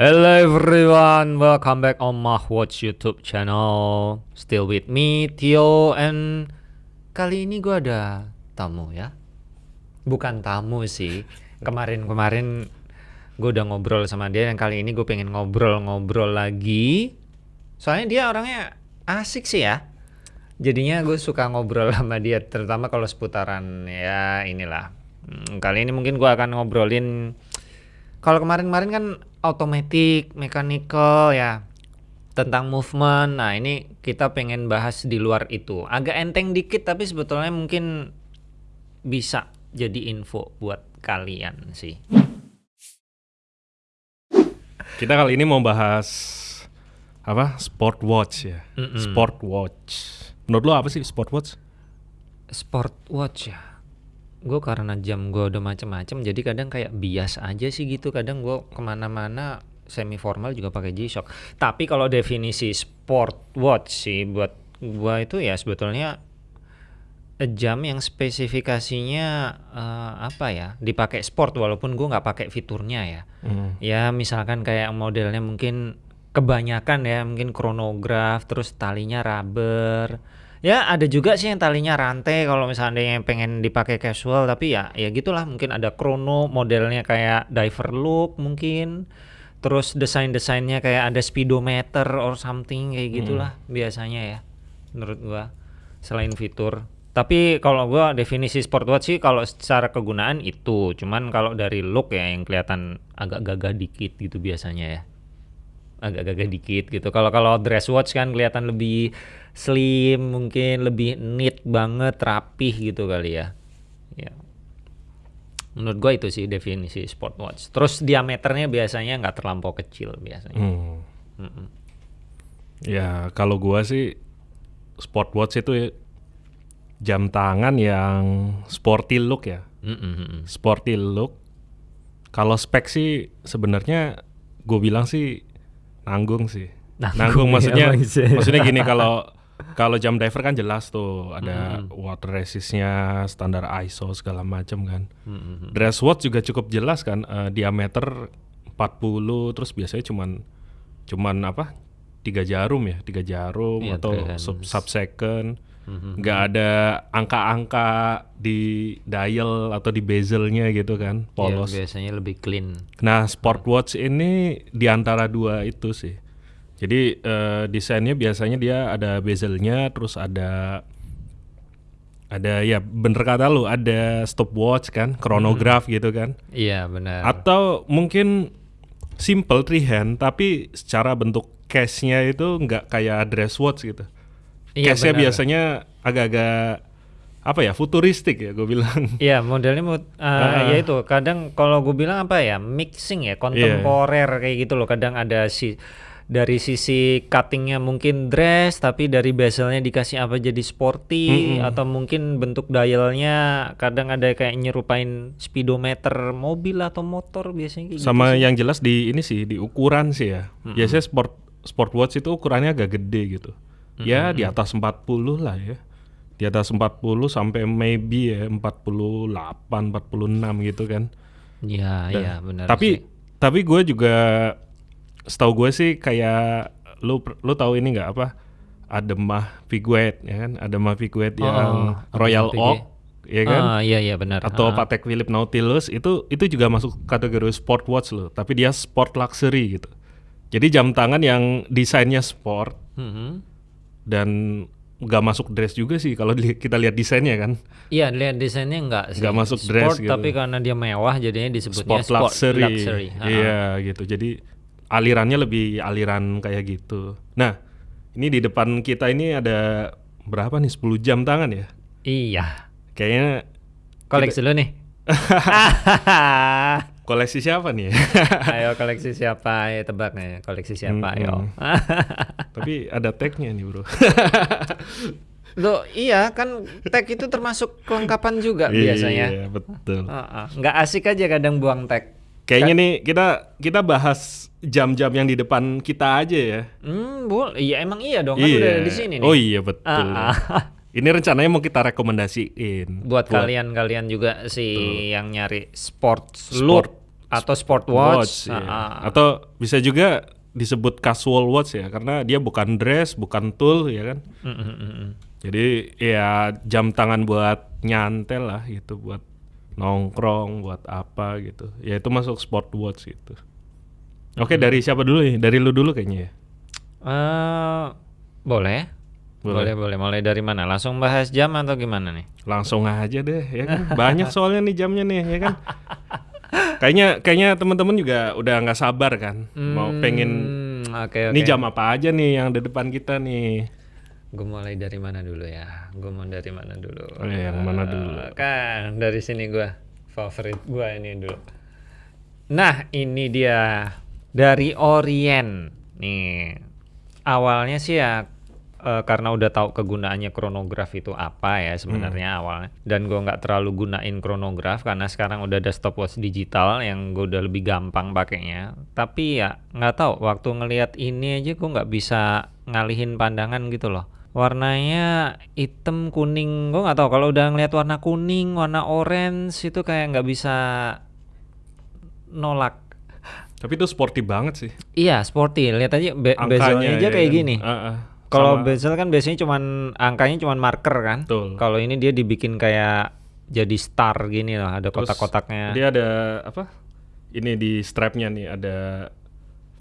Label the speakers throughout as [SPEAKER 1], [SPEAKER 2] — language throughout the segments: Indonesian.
[SPEAKER 1] Hello everyone, welcome back on my Watch YouTube channel. Still with me, Tio, and kali ini gue ada tamu ya. Bukan tamu sih. Kemarin-kemarin gue udah ngobrol sama dia, dan kali ini gue pengen ngobrol-ngobrol lagi. Soalnya dia orangnya asik sih ya. Jadinya gue suka ngobrol sama dia, terutama kalau seputaran ya inilah. Hmm, kali ini mungkin gue akan ngobrolin kalau kemarin-kemarin kan automatic, mechanical ya tentang movement. Nah, ini kita pengen bahas di luar itu. Agak enteng dikit tapi sebetulnya mungkin bisa jadi info buat kalian sih.
[SPEAKER 2] Kita kali ini mau bahas apa? Sport watch ya.
[SPEAKER 1] Mm-mm.
[SPEAKER 2] Sport watch. Menurut lo apa sih sport watch?
[SPEAKER 1] Sport watch ya. Gue karena jam gue udah macem-macem jadi kadang kayak bias aja sih gitu. Kadang gue ke mana-mana semi formal juga pakai G-Shock. Tapi kalau definisi sport watch sih buat gue itu ya sebetulnya jam yang spesifikasinya eh, apa ya dipakai sport walaupun gue nggak pakai fiturnya ya.
[SPEAKER 2] Hmm.
[SPEAKER 1] Ya misalkan kayak modelnya mungkin kebanyakan ya mungkin kronograf terus talinya rubber. Ya ada juga sih yang talinya rantai kalau misalnya yang pengen dipakai casual tapi ya ya gitulah mungkin ada chrono modelnya kayak diver look mungkin. Terus desain-desainnya kayak ada speedometer or something kayak gitulah biasanya ya menurut gua selain fitur. Tapi kalau gua definisi sport watch sih kalau secara kegunaan itu, cuman kalau dari look ya yang kelihatan agak gagah dikit gitu biasanya ya. Agak gagah dikit gitu. Kalau kalau dress watch kan kelihatan lebih slim, mungkin lebih neat banget, rapih gitu kali ya. Ya. Menurut gua itu sih definisi sport watch. Terus diameternya biasanya nggak terlampau kecil biasanya.
[SPEAKER 2] Hmm.
[SPEAKER 1] Mm-mm.
[SPEAKER 2] Ya kalau gua sih sport watch itu jam tangan yang sporty look ya.
[SPEAKER 1] Mm-mm.
[SPEAKER 2] Sporty look. Kalau spek sih sebenarnya gue bilang sih nanggung sih.
[SPEAKER 1] Nanggung
[SPEAKER 2] Nanggung,
[SPEAKER 1] ya,
[SPEAKER 2] maksudnya
[SPEAKER 1] Ise.
[SPEAKER 2] maksudnya gini kalau kalau jam diver kan jelas tuh ada water resistnya, standar ISO segala macam kan.
[SPEAKER 1] Mm-mm.
[SPEAKER 2] Dress watch juga cukup jelas kan eh, diameter 40 terus biasanya cuman cuman apa? tiga jarum ya, tiga jarum
[SPEAKER 1] Iya,
[SPEAKER 2] atau sub second. Nggak ada angka-angka di dial atau di bezelnya gitu kan,
[SPEAKER 1] Iya,
[SPEAKER 2] polos.
[SPEAKER 1] biasanya lebih clean.
[SPEAKER 2] Nah, sport watch ini di antara dua itu sih. Jadi eh, desainnya biasanya dia ada bezelnya, terus ada ada ya bener kata lu ada stopwatch kan, chronograph gitu kan.
[SPEAKER 1] Iya benar.
[SPEAKER 2] Atau mungkin simple three hand tapi secara bentuk case-nya itu nggak kayak dress watch gitu.
[SPEAKER 1] Iya,
[SPEAKER 2] Case-nya biasanya agak-agak apa ya futuristik ya gue bilang.
[SPEAKER 1] Iya modelnya mau
[SPEAKER 2] Ah.
[SPEAKER 1] ya itu kadang kalau gue bilang apa ya mixing ya kontemporer kayak gitu loh. Kadang ada si dari sisi cuttingnya mungkin dress tapi dari bezelnya dikasih apa jadi sporty atau mungkin bentuk dialnya kadang ada kayak nyerupain speedometer mobil atau motor biasanya kayak gitu
[SPEAKER 2] Sama
[SPEAKER 1] sih.
[SPEAKER 2] yang jelas di ini sih di ukuran sih ya. Biasanya sport sport watch itu ukurannya agak gede gitu. Ya di atas 40 lah ya. Di atas 40 sampai maybe ya 48, 46 gitu kan.
[SPEAKER 1] Iya iya benar.
[SPEAKER 2] tapi
[SPEAKER 1] sih.
[SPEAKER 2] tapi gue juga setahu gue sih kayak lu lu tahu ini nggak apa? Ademah Piguet ya kan? Ademah Piguet
[SPEAKER 1] Oh,
[SPEAKER 2] yang Royal. Oak ya kan?
[SPEAKER 1] Ah, iya iya benar.
[SPEAKER 2] atau
[SPEAKER 1] Ah.
[SPEAKER 2] Patek Philippe Nautilus itu itu juga masuk kategori sport watch loh, tapi dia sport luxury gitu. Jadi jam tangan yang desainnya sport
[SPEAKER 1] Mhm.
[SPEAKER 2] Dan nggak masuk dress juga sih kalau kita lihat desainnya kan.
[SPEAKER 1] Iya, lihat desainnya enggak sih.
[SPEAKER 2] Nggak masuk
[SPEAKER 1] sport,
[SPEAKER 2] dress gitu.
[SPEAKER 1] tapi karena dia mewah jadinya disebutnya
[SPEAKER 2] Sport, luxury.
[SPEAKER 1] luxury. Ha-ha.
[SPEAKER 2] Iya gitu. Jadi alirannya lebih aliran kayak gitu. Nah, ini di depan kita ini ada berapa nih 10 jam tangan ya?
[SPEAKER 1] Iya.
[SPEAKER 2] Kayaknya
[SPEAKER 1] Koleksi lu nih.
[SPEAKER 2] koleksi siapa nih?
[SPEAKER 1] ayo koleksi siapa? Ayo tebak nih, koleksi siapa? Ayo.
[SPEAKER 2] Tapi ada tagnya nih bro.
[SPEAKER 1] Loh, iya kan tag itu termasuk kelengkapan juga
[SPEAKER 2] Iya,
[SPEAKER 1] biasanya.
[SPEAKER 2] betul.
[SPEAKER 1] Ha-ha. Nggak asik aja kadang buang tag.
[SPEAKER 2] Kayaknya nih kita kita bahas jam-jam yang di depan kita aja ya.
[SPEAKER 1] Hmm, boleh. Iya emang iya dong kan udah ada di sini nih.
[SPEAKER 2] Oh iya betul.
[SPEAKER 1] Ah, ah.
[SPEAKER 2] Ini rencananya mau kita rekomendasiin
[SPEAKER 1] Buat kalian-kalian juga sih yang nyari sport look
[SPEAKER 2] sport
[SPEAKER 1] atau sport watch,
[SPEAKER 2] iya.
[SPEAKER 1] Ah, ah.
[SPEAKER 2] atau bisa juga disebut casual watch ya karena dia bukan dress bukan tool ya kan?
[SPEAKER 1] Mm, mm, mm, mm.
[SPEAKER 2] jadi ya jam tangan buat nyantel lah gitu buat nongkrong buat apa gitu. Ya itu masuk sport watch gitu. Oke dari siapa dulu nih? Dari lu dulu kayaknya ya?
[SPEAKER 1] Eh, boleh.
[SPEAKER 2] Boleh.
[SPEAKER 1] boleh boleh. Mulai dari mana? Langsung bahas jam atau gimana nih?
[SPEAKER 2] Langsung aja deh ya kan? Banyak soalnya nih jamnya nih ya kan kayaknya kayaknya teman-teman juga udah nggak sabar kan? Mau pengen
[SPEAKER 1] Hmm, oke oke
[SPEAKER 2] ini jam apa aja nih yang di depan kita nih?
[SPEAKER 1] Gue mulai dari mana dulu ya? Gue mau dari mana dulu?
[SPEAKER 2] Oh, yang mana dulu?
[SPEAKER 1] Eh, kan dari sini gue favorit gue ini dulu. Nah ini dia. Dari Orient. Nih awalnya sih ya eh, karena udah tahu kegunaannya kronograf itu apa ya sebenarnya awalnya. Dan gue nggak terlalu gunain kronograf karena sekarang udah ada stopwatch digital yang gue udah lebih gampang pakainya. Tapi ya nggak tahu waktu ngelihat ini aja gue nggak bisa ngalihin pandangan gitu loh. Warnanya hitam kuning gue nggak tahu. Kalau udah ngelihat warna kuning warna orange itu kayak nggak bisa nolak.
[SPEAKER 2] Tapi itu sporty banget sih.
[SPEAKER 1] Iya sporty. Lihat aja be bezelnya aja
[SPEAKER 2] ya
[SPEAKER 1] kayak
[SPEAKER 2] kan?
[SPEAKER 1] gini.
[SPEAKER 2] Ah, ah.
[SPEAKER 1] Kalau bezel kan biasanya cuman angkanya cuman marker kan kalau ini dia dibikin kayak jadi star gini loh ada kotak-kotaknya
[SPEAKER 2] dia ada apa ini di strapnya nih ada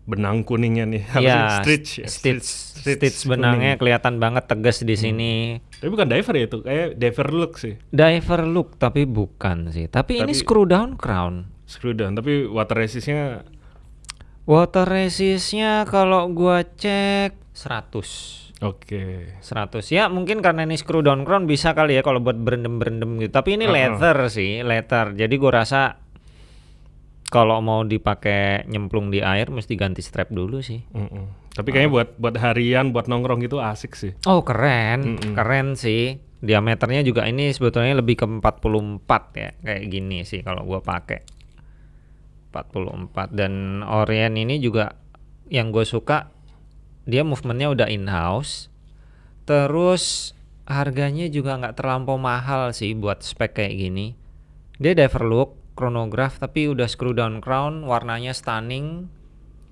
[SPEAKER 2] benang kuningnya nih
[SPEAKER 1] Iya,
[SPEAKER 2] stitch ya?
[SPEAKER 1] stitch,
[SPEAKER 2] Stitch
[SPEAKER 1] stitch
[SPEAKER 2] kuning.
[SPEAKER 1] benangnya kelihatan banget tegas di sini.
[SPEAKER 2] tapi bukan diver ya itu kayak diver look sih
[SPEAKER 1] Diver look tapi bukan sih. Tapi, ini
[SPEAKER 2] Tapi-
[SPEAKER 1] screw down crown.
[SPEAKER 2] screw down tapi water resistnya
[SPEAKER 1] Water resistnya kalau gua cek 100.
[SPEAKER 2] oke
[SPEAKER 1] 100 ya mungkin karena ini screw down crown bisa kali ya kalau buat berendam-berendam gitu. Tapi ini
[SPEAKER 2] Uh-uh.
[SPEAKER 1] leather sih, leather. Jadi gua rasa kalau mau dipakai nyemplung di air mesti ganti strap dulu sih.
[SPEAKER 2] Mm-mm. tapi kayaknya buat buat harian buat nongkrong gitu asik sih
[SPEAKER 1] Oh keren,
[SPEAKER 2] Mm-mm.
[SPEAKER 1] keren sih. Diameternya juga ini sebetulnya lebih ke 44 ya, kayak gini sih kalau gua pakai. 44 dan Orient ini juga yang gue suka dia movementnya udah in house. Terus harganya juga nggak terlampau mahal sih buat spek kayak gini. Dia diver look, chronograph tapi udah screw down crown, warnanya stunning,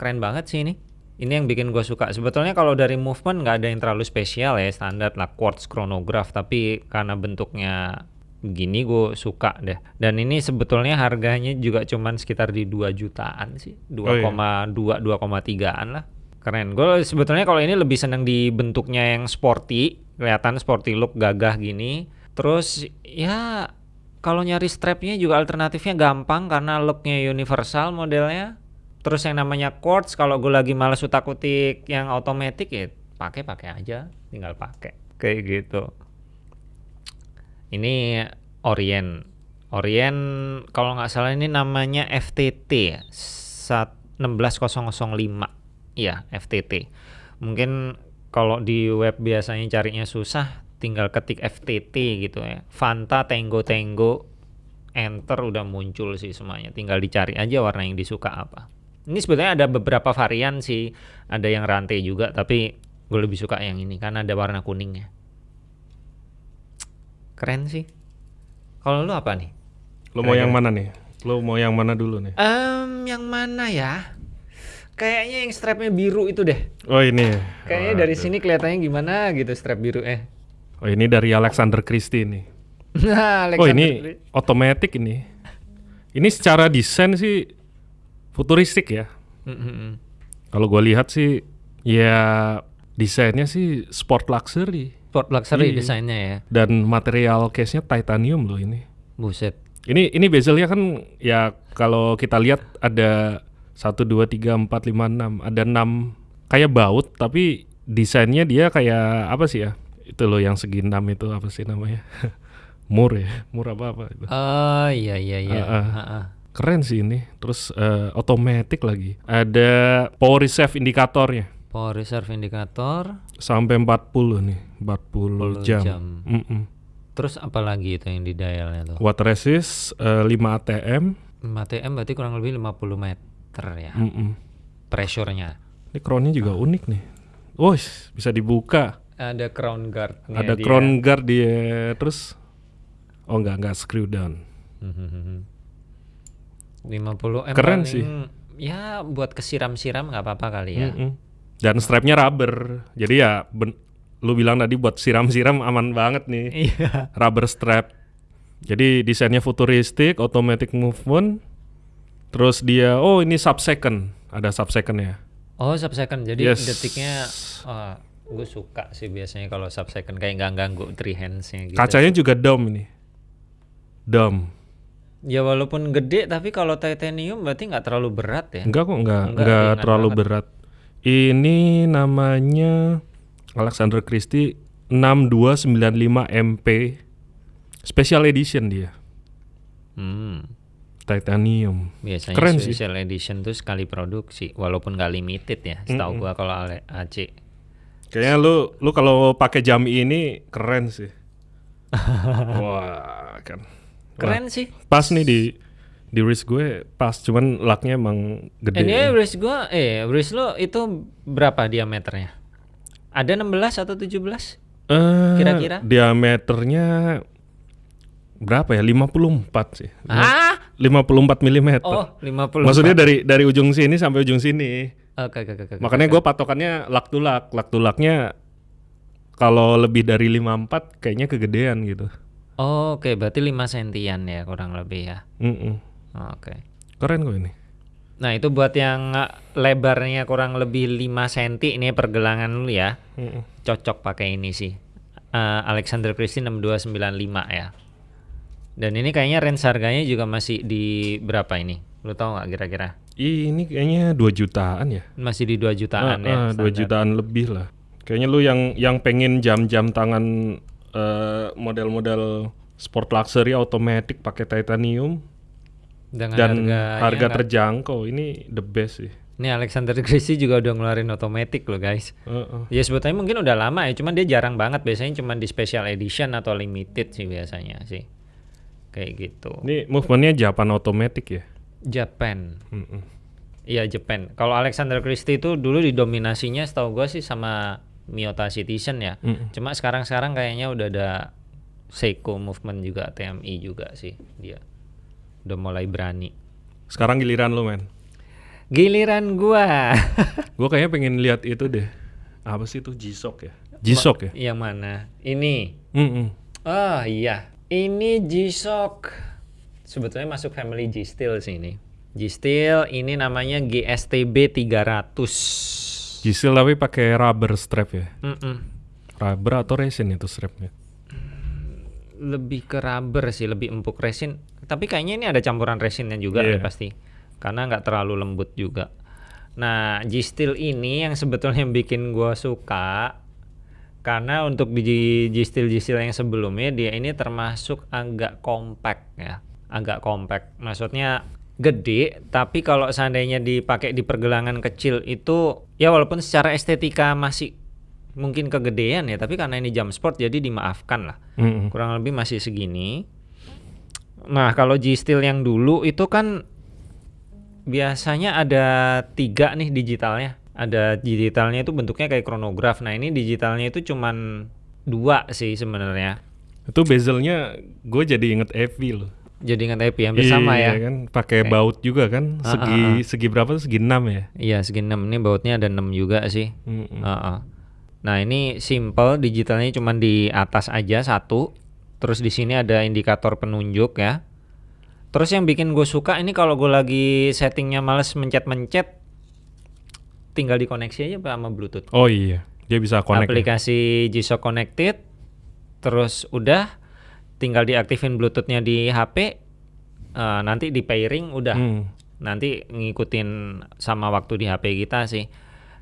[SPEAKER 1] keren banget sih ini. Ini yang bikin gue suka. Sebetulnya kalau dari movement nggak ada yang terlalu spesial ya, standar lah quartz chronograph. Tapi karena bentuknya begini gue suka deh. Dan ini sebetulnya harganya juga cuman sekitar di 2 jutaan sih, 2,2 2,3an lah. Keren. Gue sebetulnya kalau ini lebih seneng di bentuknya yang sporty, kelihatan sporty look gagah gini. Terus ya kalau nyari strapnya juga alternatifnya gampang karena looknya universal modelnya. Terus yang namanya quartz kalau gue lagi males utak-utik yang otomatis ya pakai pakai aja, tinggal pakai kayak gitu. Ini Orient. Orient kalau nggak salah ini namanya FTT ya. Sat- 16005. Iya, FTT. Mungkin kalau di web biasanya carinya susah, tinggal ketik FTT gitu ya. Fanta Tango Tango enter udah muncul sih semuanya. Tinggal dicari aja warna yang disuka apa. Ini sebetulnya ada beberapa varian sih. Ada yang rantai juga, tapi gue lebih suka yang ini karena ada warna kuningnya. Keren sih. Kalau lu apa nih?
[SPEAKER 2] lo mau yang mana nih lo mau yang mana dulu nih
[SPEAKER 1] Em, yang mana ya? Kayaknya yang strapnya biru itu deh.
[SPEAKER 2] oh ini
[SPEAKER 1] Kayaknya dari sini kelihatannya gimana gitu strap biru eh.
[SPEAKER 2] oh ini dari Alexander Christie nih
[SPEAKER 1] Nah,
[SPEAKER 2] oh
[SPEAKER 1] Alexander
[SPEAKER 2] ini
[SPEAKER 1] Gri-
[SPEAKER 2] otomatis ini ini secara desain sih futuristik ya
[SPEAKER 1] Mm, mm, mm.
[SPEAKER 2] Kalau gue lihat sih ya desainnya sih sport luxury
[SPEAKER 1] Sport luxury
[SPEAKER 2] Iya.
[SPEAKER 1] desainnya ya.
[SPEAKER 2] dan material case-nya titanium loh ini.
[SPEAKER 1] Buset.
[SPEAKER 2] Ini ini bezelnya kan ya kalau kita lihat ada 1 2 3 4 5 6 ada 6 kayak baut tapi desainnya dia kayak apa sih ya? Itu loh yang segi 6 itu apa sih namanya? mur ya, mur apa apa itu.
[SPEAKER 1] Oh iya iya iya.
[SPEAKER 2] Ah, ah.
[SPEAKER 1] Ah, ah.
[SPEAKER 2] Keren sih ini. Terus eh, otomatis lagi. Ada power reserve indikatornya.
[SPEAKER 1] Power reserve indikator.
[SPEAKER 2] sampai 40 nih 40,
[SPEAKER 1] 40
[SPEAKER 2] jam,
[SPEAKER 1] jam.
[SPEAKER 2] Mm-mm.
[SPEAKER 1] Terus apa lagi itu yang di dialnya tuh?
[SPEAKER 2] water resist eh, 5 ATM
[SPEAKER 1] 5 TM berarti kurang lebih 50 meter ya.
[SPEAKER 2] Mm-mm.
[SPEAKER 1] Pressure-nya.
[SPEAKER 2] ini crownnya juga unik nih Wos, bisa dibuka
[SPEAKER 1] Ada crown guard.
[SPEAKER 2] ada crown guard dia terus oh enggak enggak screw down
[SPEAKER 1] 50 M
[SPEAKER 2] Keren sih.
[SPEAKER 1] ya buat kesiram-siram nggak apa-apa kali ya.
[SPEAKER 2] Mm-mm. Dan strapnya rubber. Jadi ya ben- lu bilang tadi buat siram-siram aman banget nih.
[SPEAKER 1] Iya.
[SPEAKER 2] Rubber strap. Jadi desainnya futuristik, automatic movement. Terus dia oh ini sub second, ada sub second ya.
[SPEAKER 1] Oh sub second jadi
[SPEAKER 2] Yes.
[SPEAKER 1] detiknya gue suka sih biasanya kalau sub second kayak nggak ganggu three handsnya gitu.
[SPEAKER 2] Kacanya juga dome ini. Dome.
[SPEAKER 1] Ya walaupun gede tapi kalau titanium berarti nggak terlalu berat ya.
[SPEAKER 2] Enggak kok, enggak,
[SPEAKER 1] Enggak,
[SPEAKER 2] terlalu
[SPEAKER 1] banget.
[SPEAKER 2] berat. Ini namanya Alexander Christie 6295 MP. Special edition dia.
[SPEAKER 1] Hmm.
[SPEAKER 2] Titanium.
[SPEAKER 1] Biasanya
[SPEAKER 2] Keren sih.
[SPEAKER 1] special edition tuh sekali produksi walaupun nggak limited ya. Setahu gua kalau Ale- AC.
[SPEAKER 2] Kayaknya lu lu kalau pakai jam ini keren sih. Wah, kan.
[SPEAKER 1] Keren sih.
[SPEAKER 2] Pas nih di di wrist gue pas cuman laknya emang gede.
[SPEAKER 1] Ini wrist gua eh wrist lo itu berapa diameternya? Ada 16 atau 17?
[SPEAKER 2] Eh,
[SPEAKER 1] Kira-kira?
[SPEAKER 2] diameternya berapa ya? 54 sih.
[SPEAKER 1] Ah?
[SPEAKER 2] 54 mm.
[SPEAKER 1] Oh, 50.
[SPEAKER 2] Maksudnya dari dari ujung sini sampai ujung sini.
[SPEAKER 1] Oke, oke, oke.
[SPEAKER 2] Makanya gue patokannya lak to lak. Lak to laknya kalau lebih dari 54 kayaknya kegedean gitu.
[SPEAKER 1] Oh, Oke, berarti 5 sentian ya kurang lebih ya.
[SPEAKER 2] Mm-mm.
[SPEAKER 1] Oke.
[SPEAKER 2] Keren kok ini.
[SPEAKER 1] Nah, itu buat yang lebarnya kurang lebih 5 cm ini pergelangan lu ya.
[SPEAKER 2] Mm-mm.
[SPEAKER 1] Cocok pakai ini sih. Eh, Alexander Christie 6295 ya. Dan ini kayaknya range harganya juga masih di berapa ini? Lu tahu nggak kira-kira?
[SPEAKER 2] Ini kayaknya 2 jutaan ya.
[SPEAKER 1] Masih di 2 jutaan ya.
[SPEAKER 2] Ah, ah, 2
[SPEAKER 1] standar.
[SPEAKER 2] jutaan lebih lah. Kayaknya lu yang yang pengen jam-jam tangan eh, model-model sport luxury automatic pakai titanium
[SPEAKER 1] Dengan
[SPEAKER 2] dan harga
[SPEAKER 1] nggak-
[SPEAKER 2] terjangkau ini the best sih.
[SPEAKER 1] Ini Alexander Christie juga udah ngeluarin otomatis loh guys.
[SPEAKER 2] Heeh.
[SPEAKER 1] Ya sebetulnya mungkin udah lama ya, cuman dia jarang banget biasanya cuman di special edition atau limited sih biasanya sih. Kayak gitu.
[SPEAKER 2] Ini movementnya Japan automatic ya.
[SPEAKER 1] Japan. Iya Japan. Kalau Alexander Christie itu dulu didominasinya setahu gua sih sama Miyota Citizen ya.
[SPEAKER 2] Mm-mm.
[SPEAKER 1] Cuma sekarang-sekarang kayaknya udah ada Seiko movement juga TMI juga sih dia. Udah mulai berani.
[SPEAKER 2] Sekarang giliran lu men.
[SPEAKER 1] Giliran gua.
[SPEAKER 2] Gue kayaknya pengen lihat itu deh. Apa sih itu G-Shock ya? G-Shock ya?
[SPEAKER 1] Yang mana? Ini.
[SPEAKER 2] Mm-mm.
[SPEAKER 1] Oh iya, ini G-Shock. Sebetulnya masuk family G-Steel sih ini. G-Steel ini namanya GSTB 300.
[SPEAKER 2] G-Steel tapi pakai rubber strap ya.
[SPEAKER 1] Mm-mm.
[SPEAKER 2] Rubber atau resin itu strapnya?
[SPEAKER 1] Lebih ke rubber sih, lebih empuk resin. Tapi kayaknya ini ada campuran resinnya juga
[SPEAKER 2] Iya.
[SPEAKER 1] deh pasti. Karena nggak terlalu lembut juga. Nah, G-Steel ini yang sebetulnya bikin gua suka karena untuk di G-Steel G-Steel yang sebelumnya dia ini termasuk agak compact ya. Agak compact. Maksudnya gede, tapi kalau seandainya dipakai di pergelangan kecil itu ya walaupun secara estetika masih mungkin kegedean ya, tapi karena ini jam sport jadi dimaafkan lah
[SPEAKER 2] Mm-mm.
[SPEAKER 1] kurang lebih masih segini. Nah kalau G Steel yang dulu itu kan biasanya ada tiga nih digitalnya. Ada digitalnya itu bentuknya kayak kronograf. Nah ini digitalnya itu cuman dua sih sebenarnya.
[SPEAKER 2] Itu bezelnya gue jadi inget Evi loh.
[SPEAKER 1] Jadi ingat happy hampir sama
[SPEAKER 2] Iya
[SPEAKER 1] ya.
[SPEAKER 2] kan, pakai
[SPEAKER 1] Oke.
[SPEAKER 2] baut juga kan.
[SPEAKER 1] Ah,
[SPEAKER 2] Segi
[SPEAKER 1] ah, ah.
[SPEAKER 2] segi berapa tuh? Segi 6 ya.
[SPEAKER 1] Iya segi 6 ini bautnya ada 6 juga sih.
[SPEAKER 2] Mm-mm.
[SPEAKER 1] Heeh. Nah ini simple digitalnya cuman di atas aja satu. Terus di sini ada indikator penunjuk ya. Terus yang bikin gue suka ini kalau gue lagi settingnya males mencet-mencet, tinggal dikoneksi aja sama Bluetooth.
[SPEAKER 2] Oh iya, dia bisa connect. ya?
[SPEAKER 1] Aplikasi G-Shock Connected, terus udah tinggal diaktifin Bluetoothnya di HP, eh, nanti di pairing udah
[SPEAKER 2] Hmm.
[SPEAKER 1] nanti ngikutin sama waktu di HP kita sih.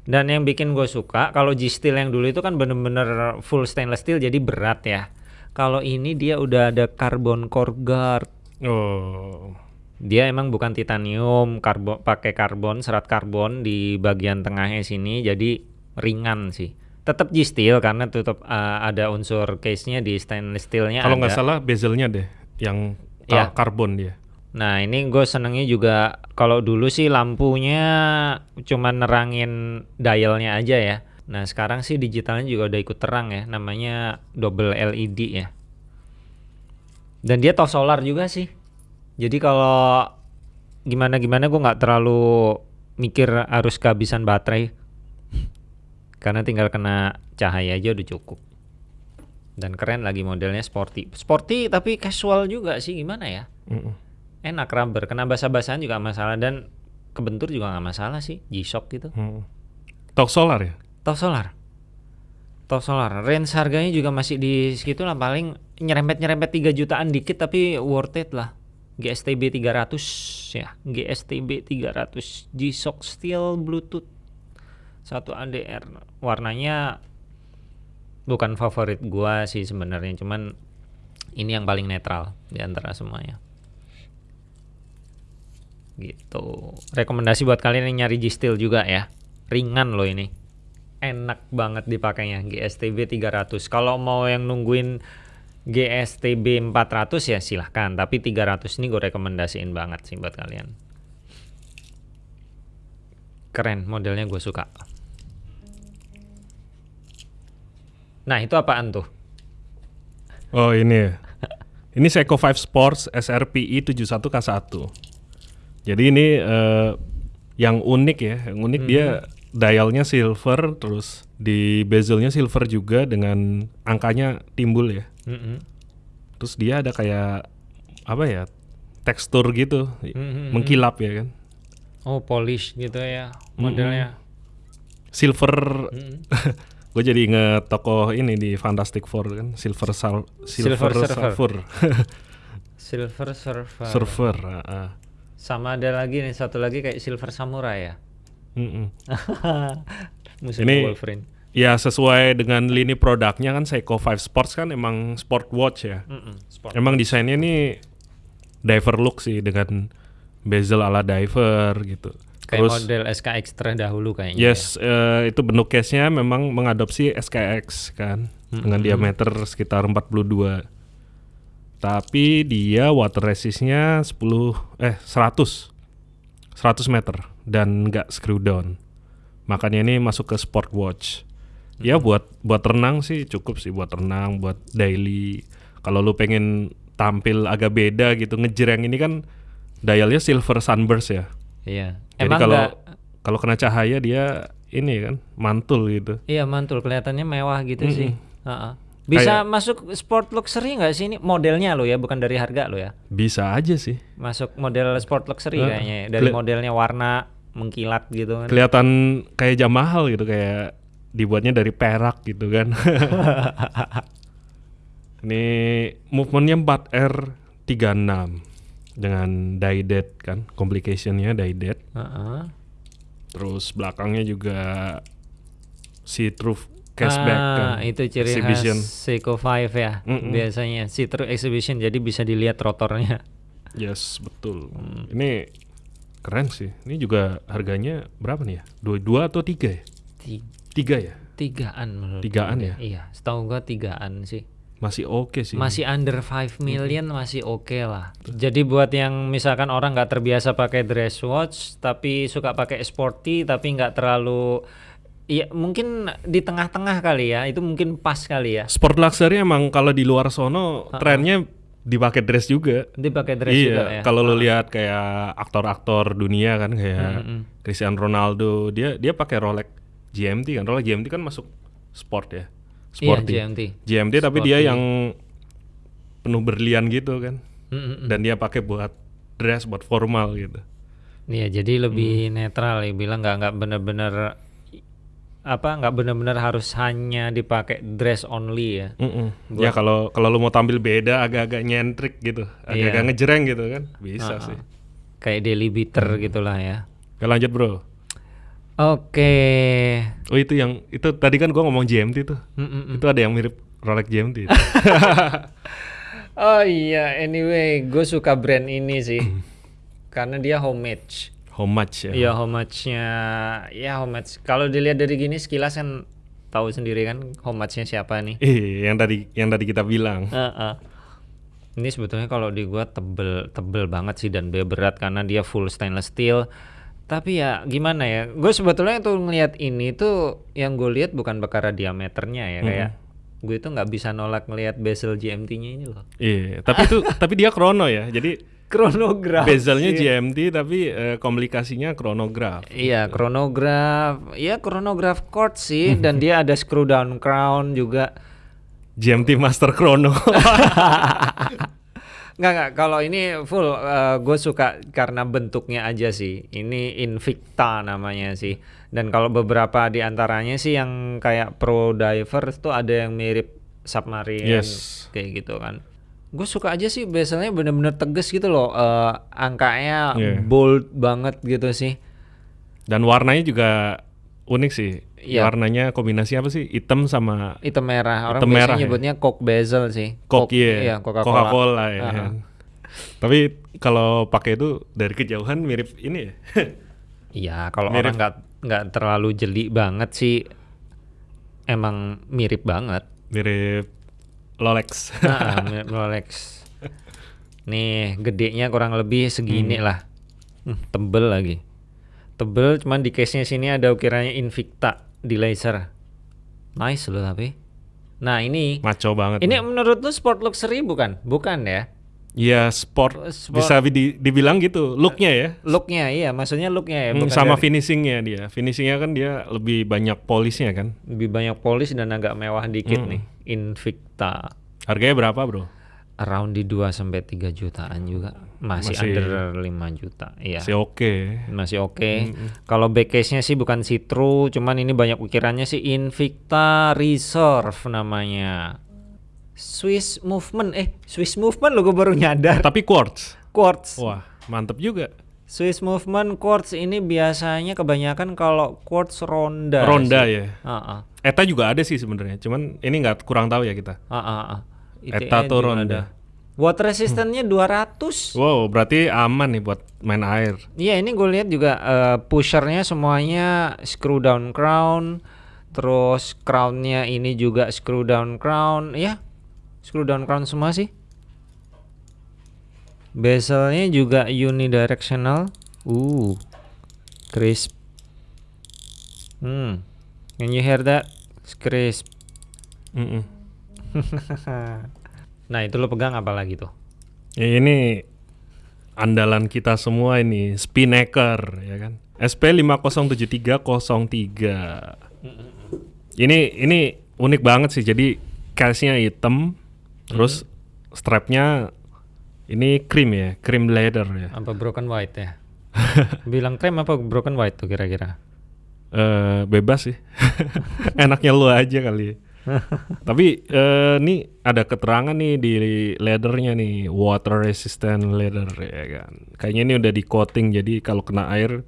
[SPEAKER 1] Dan yang bikin gue suka kalau G Steel yang dulu itu kan bener-bener full stainless steel jadi berat ya. Kalau ini dia udah ada carbon core guard.
[SPEAKER 2] Oh.
[SPEAKER 1] Dia emang bukan titanium, karbon pakai karbon, serat karbon di bagian tengahnya sini jadi ringan sih. Tetap G Steel karena tetap uh, ada unsur case-nya di stainless steel-nya
[SPEAKER 2] Kalau nggak salah bezelnya deh yang
[SPEAKER 1] Ya.
[SPEAKER 2] ka- karbon dia.
[SPEAKER 1] Nah ini gue senengnya juga kalau dulu sih lampunya cuma nerangin dialnya aja ya. Nah sekarang sih digitalnya juga udah ikut terang ya, namanya double LED ya. Dan dia top solar juga sih. Jadi kalau gimana gimana gue nggak terlalu mikir harus kehabisan baterai. Karena tinggal kena cahaya aja udah cukup. Dan keren lagi modelnya sporty. Sporty tapi casual juga sih gimana ya?
[SPEAKER 2] Mm-mm.
[SPEAKER 1] enak rubber kena basah-basahan juga masalah. Dan kebentur juga nggak masalah sih G-Shock gitu.
[SPEAKER 2] Mm. Tok solar ya?
[SPEAKER 1] top solar. Top solar. Range harganya juga masih di segitu lah paling nyerempet-nyerempet 3 jutaan dikit tapi worth it lah GSTB 300 ya. GSTB 300 G-Shock Steel Bluetooth. 1 ADR warnanya bukan favorit gua sih sebenarnya cuman ini yang paling netral di antara semuanya. Gitu. Rekomendasi buat kalian yang nyari G-Steel juga ya. Ringan loh ini. Enak banget dipakainya GSTB 300 kalau mau yang nungguin GSTB 400 ya silahkan tapi 300 ini gue rekomendasiin banget sih buat kalian keren modelnya gue suka nah itu apaan tuh
[SPEAKER 2] Oh ini ya. Ini Seiko 5 Sports SRPI 71K1. Jadi ini eh, yang unik ya, yang unik dia dialnya silver, terus di bezelnya silver juga dengan angkanya timbul ya.
[SPEAKER 1] Mm-mm.
[SPEAKER 2] Terus dia ada kayak apa ya tekstur gitu,
[SPEAKER 1] Mm-mm.
[SPEAKER 2] mengkilap ya kan.
[SPEAKER 1] oh polish gitu ya modelnya
[SPEAKER 2] Silver,
[SPEAKER 1] Mm-mm.
[SPEAKER 2] gue jadi inget tokoh ini di Fantastic Four kan, silver sal,
[SPEAKER 1] Silver
[SPEAKER 2] silver,
[SPEAKER 1] Surfer. silver surfer
[SPEAKER 2] surfer. ah, ah.
[SPEAKER 1] sama ada lagi nih satu lagi kayak silver samurai ya
[SPEAKER 2] Mm-mm.
[SPEAKER 1] musuhnya
[SPEAKER 2] Ini-
[SPEAKER 1] Wolverine
[SPEAKER 2] Ya sesuai dengan lini produknya kan Seiko 5 Sports kan emang sport watch ya.
[SPEAKER 1] Mm-mm, sport.
[SPEAKER 2] Emang desainnya nih diver look sih dengan bezel ala diver gitu.
[SPEAKER 1] kayak
[SPEAKER 2] Terus
[SPEAKER 1] model SKX terdahulu kayaknya
[SPEAKER 2] yes eh, itu bentuk case-nya memang mengadopsi SKX kan dengan diameter sekitar 42. Tapi dia water resistnya 10 eh 100 100 meter dan nggak screw down. Makanya ini masuk ke sport watch. Ya buat buat renang sih cukup sih buat renang, buat daily. Kalau lu pengen tampil agak beda gitu ngejreng ini kan dialnya silver sunburst ya.
[SPEAKER 1] ya iya
[SPEAKER 2] Jadi
[SPEAKER 1] emang
[SPEAKER 2] kalau kalau kena cahaya dia ini kan mantul gitu.
[SPEAKER 1] iya mantul kelihatannya mewah gitu
[SPEAKER 2] Mm-mm.
[SPEAKER 1] sih Ha-ha. bisa
[SPEAKER 2] Kayak-
[SPEAKER 1] masuk sport luxury nggak sih ini modelnya lo ya bukan dari harga lo ya
[SPEAKER 2] Bisa aja sih.
[SPEAKER 1] masuk model sport luxury
[SPEAKER 2] Eh,
[SPEAKER 1] kayaknya ya. dari
[SPEAKER 2] keli-
[SPEAKER 1] modelnya warna mengkilat gitu kan
[SPEAKER 2] Kelihatan kayak jam mahal gitu kayak dibuatnya dari perak gitu kan. ini movementnya 4R36 dengan die dead kan, complicationnya die dead.
[SPEAKER 1] Ha-ha.
[SPEAKER 2] Terus belakangnya juga see through cashback
[SPEAKER 1] ah,
[SPEAKER 2] kan.
[SPEAKER 1] itu ciri
[SPEAKER 2] exhibition.
[SPEAKER 1] khas Seiko 5 ya
[SPEAKER 2] Mm-mm.
[SPEAKER 1] biasanya see through exhibition jadi bisa dilihat rotornya
[SPEAKER 2] Yes, betul.
[SPEAKER 1] Hmm.
[SPEAKER 2] Ini keren sih. Ini juga harganya berapa nih ya? Dua, dua atau tiga ya?
[SPEAKER 1] Ti-
[SPEAKER 2] Tiga ya?
[SPEAKER 1] tigaan menurut
[SPEAKER 2] Tigaan
[SPEAKER 1] gue.
[SPEAKER 2] ya?
[SPEAKER 1] iya setahu gua tigaan sih
[SPEAKER 2] Masih oke sih.
[SPEAKER 1] masih under 5 million masih oke lah jadi buat yang misalkan orang nggak terbiasa pakai dress watch tapi suka pakai sporty tapi nggak terlalu Iya mungkin di tengah-tengah kali ya itu mungkin pas kali ya
[SPEAKER 2] Sport luxury emang kalau di luar sono trennya dipakai dress juga.
[SPEAKER 1] dia pakai dress
[SPEAKER 2] iya,
[SPEAKER 1] juga ya
[SPEAKER 2] kalau lu lihat kayak aktor-aktor dunia kan kayak
[SPEAKER 1] Mm-mm.
[SPEAKER 2] Cristiano Ronaldo, dia dia pakai Rolex GMT kan. Rolex GMT kan masuk sport ya.
[SPEAKER 1] iya
[SPEAKER 2] Sporty.
[SPEAKER 1] GMT
[SPEAKER 2] GMT tapi dia yang penuh berlian gitu kan.
[SPEAKER 1] Mm-mm.
[SPEAKER 2] Dan dia pakai buat dress buat formal gitu.
[SPEAKER 1] Iya jadi lebih
[SPEAKER 2] Hmm.
[SPEAKER 1] netral ya bilang nggak nggak bener-bener apa nggak bener-bener harus hanya dipakai dress only ya
[SPEAKER 2] Mm-mm. Ya kalau kalau lu mau tampil beda agak-agak nyentrik gitu, agak-agak
[SPEAKER 1] Iya.
[SPEAKER 2] ngejreng gitu kan, bisa
[SPEAKER 1] Ah,
[SPEAKER 2] sih.
[SPEAKER 1] kayak daily beater gitulah ya
[SPEAKER 2] Oke, lanjut bro.
[SPEAKER 1] Oke
[SPEAKER 2] Oh itu yang itu tadi kan gua ngomong GMT tuh.
[SPEAKER 1] Mm-mm.
[SPEAKER 2] Itu ada yang mirip Rolex GMT. itu.
[SPEAKER 1] oh iya anyway gue suka brand ini sih karena dia homage
[SPEAKER 2] much ya?
[SPEAKER 1] Iya homage-nya ya homage kalau dilihat dari gini sekilas kan tahu sendiri kan homage-nya siapa nih
[SPEAKER 2] Iya, yang tadi yang tadi kita bilang.
[SPEAKER 1] Heeh. Ini sebetulnya kalau di gua tebel tebel banget sih dan dia berat karena dia full stainless steel. Tapi ya gimana ya? Gue sebetulnya tuh ngelihat ini tuh yang gue lihat bukan perkara diameternya ya kayak gue itu nggak bisa nolak ngelihat bezel GMT-nya ini loh.
[SPEAKER 2] Iya, tapi itu tapi dia krono ya. Jadi
[SPEAKER 1] Chronograph.
[SPEAKER 2] Bezelnya
[SPEAKER 1] sih.
[SPEAKER 2] GMT tapi eh, komplikasinya chronograph.
[SPEAKER 1] Iya, chronograph. Iya, chronograph chord sih dan dia ada screw down crown juga.
[SPEAKER 2] GMT Master Chrono.
[SPEAKER 1] Nggak, nggak. Kalau ini full, gue suka karena bentuknya aja sih. Ini Invicta namanya sih. Dan kalau beberapa di antaranya sih yang kayak Pro Diver tuh ada yang mirip Submarine
[SPEAKER 2] Yes.
[SPEAKER 1] kayak gitu kan. Gue suka aja sih bezelnya bener-bener tegas gitu loh. Eh, angkanya
[SPEAKER 2] Iya.
[SPEAKER 1] bold banget gitu sih.
[SPEAKER 2] Dan warnanya juga unik sih.
[SPEAKER 1] Iya.
[SPEAKER 2] Warnanya kombinasi apa sih? Hitam sama
[SPEAKER 1] Hitam merah. Orang
[SPEAKER 2] Hitam
[SPEAKER 1] biasanya
[SPEAKER 2] merah ya?
[SPEAKER 1] nyebutnya Coke bezel sih.
[SPEAKER 2] Coke, iya.
[SPEAKER 1] Iya, Coca-Cola.
[SPEAKER 2] Coca-Cola ya.
[SPEAKER 1] Aha.
[SPEAKER 2] Tapi kalau pakai itu dari kejauhan mirip ini ya.
[SPEAKER 1] Iya, kalau
[SPEAKER 2] Mirip.
[SPEAKER 1] orang nggak nggak terlalu jeli banget sih, emang mirip banget.
[SPEAKER 2] mirip Rolex.
[SPEAKER 1] Nah, mirip Rolex. Nih, gedenya kurang lebih segini lah. Hmm, tebel lagi. Tebel, cuman di case-nya sini ada ukiranya Invicta di laser. Nice loh tapi. Nah ini,
[SPEAKER 2] Maco banget.
[SPEAKER 1] ini menurut lu sport luxury bukan? Bukan ya?
[SPEAKER 2] Iya sport,
[SPEAKER 1] Sport.
[SPEAKER 2] bisa di- dibilang gitu. Looknya ya.
[SPEAKER 1] Looknya iya, maksudnya looknya ya.
[SPEAKER 2] Hmm,
[SPEAKER 1] bukan
[SPEAKER 2] sama
[SPEAKER 1] dari-
[SPEAKER 2] finishingnya dia. Finishingnya kan dia lebih banyak polisnya kan.
[SPEAKER 1] lebih banyak polis dan agak mewah dikit
[SPEAKER 2] Hmm.
[SPEAKER 1] nih. Invicta.
[SPEAKER 2] Harganya berapa bro?
[SPEAKER 1] around di 2 sampai 3 jutaan juga. Masih,
[SPEAKER 2] Masih-
[SPEAKER 1] under 5 juta. Iya.
[SPEAKER 2] Masih oke.
[SPEAKER 1] Masih oke. Kalau back case-nya sih bukan Citru, cuman ini banyak ukirannya sih Invicta Reserve namanya. Swiss Movement eh Swiss Movement lo gue baru nyadar.
[SPEAKER 2] Tapi quartz.
[SPEAKER 1] Quartz.
[SPEAKER 2] Wah mantep juga.
[SPEAKER 1] Swiss Movement quartz ini biasanya kebanyakan kalau quartz ronda.
[SPEAKER 2] Ronda
[SPEAKER 1] sih.
[SPEAKER 2] ya.
[SPEAKER 1] Ah, ah.
[SPEAKER 2] Eta juga ada sih sebenarnya. Cuman ini nggak kurang tahu ya kita.
[SPEAKER 1] Ah, ah.
[SPEAKER 2] Eta
[SPEAKER 1] juga
[SPEAKER 2] ronda.
[SPEAKER 1] ada. Water resistance-nya 200.
[SPEAKER 2] Wow berarti aman nih buat main air.
[SPEAKER 1] Iya ini gue lihat juga eh, pushernya semuanya screw down crown, terus crownnya ini juga screw down crown, ya screw down crown semua sih. Bezelnya juga unidirectional, uh, crisp. Hmm, can you hear that? It's crisp.
[SPEAKER 2] Mm-mm.
[SPEAKER 1] nah itu lo pegang apa lagi tuh?
[SPEAKER 2] Ya, ini andalan kita semua ini Spinnaker ya kan. SP 507303. Ini ini unik banget sih. Jadi case-nya hitam, terus strapnya ini cream ya, cream leather ya.
[SPEAKER 1] Apa broken white ya? Bilang krem apa broken white tuh kira-kira?
[SPEAKER 2] Eh bebas sih. Enaknya lu aja kali. Tapi eh nih ada keterangan nih di leathernya nih water resistant leather ya kan. Kayaknya ini udah di coating jadi kalau kena air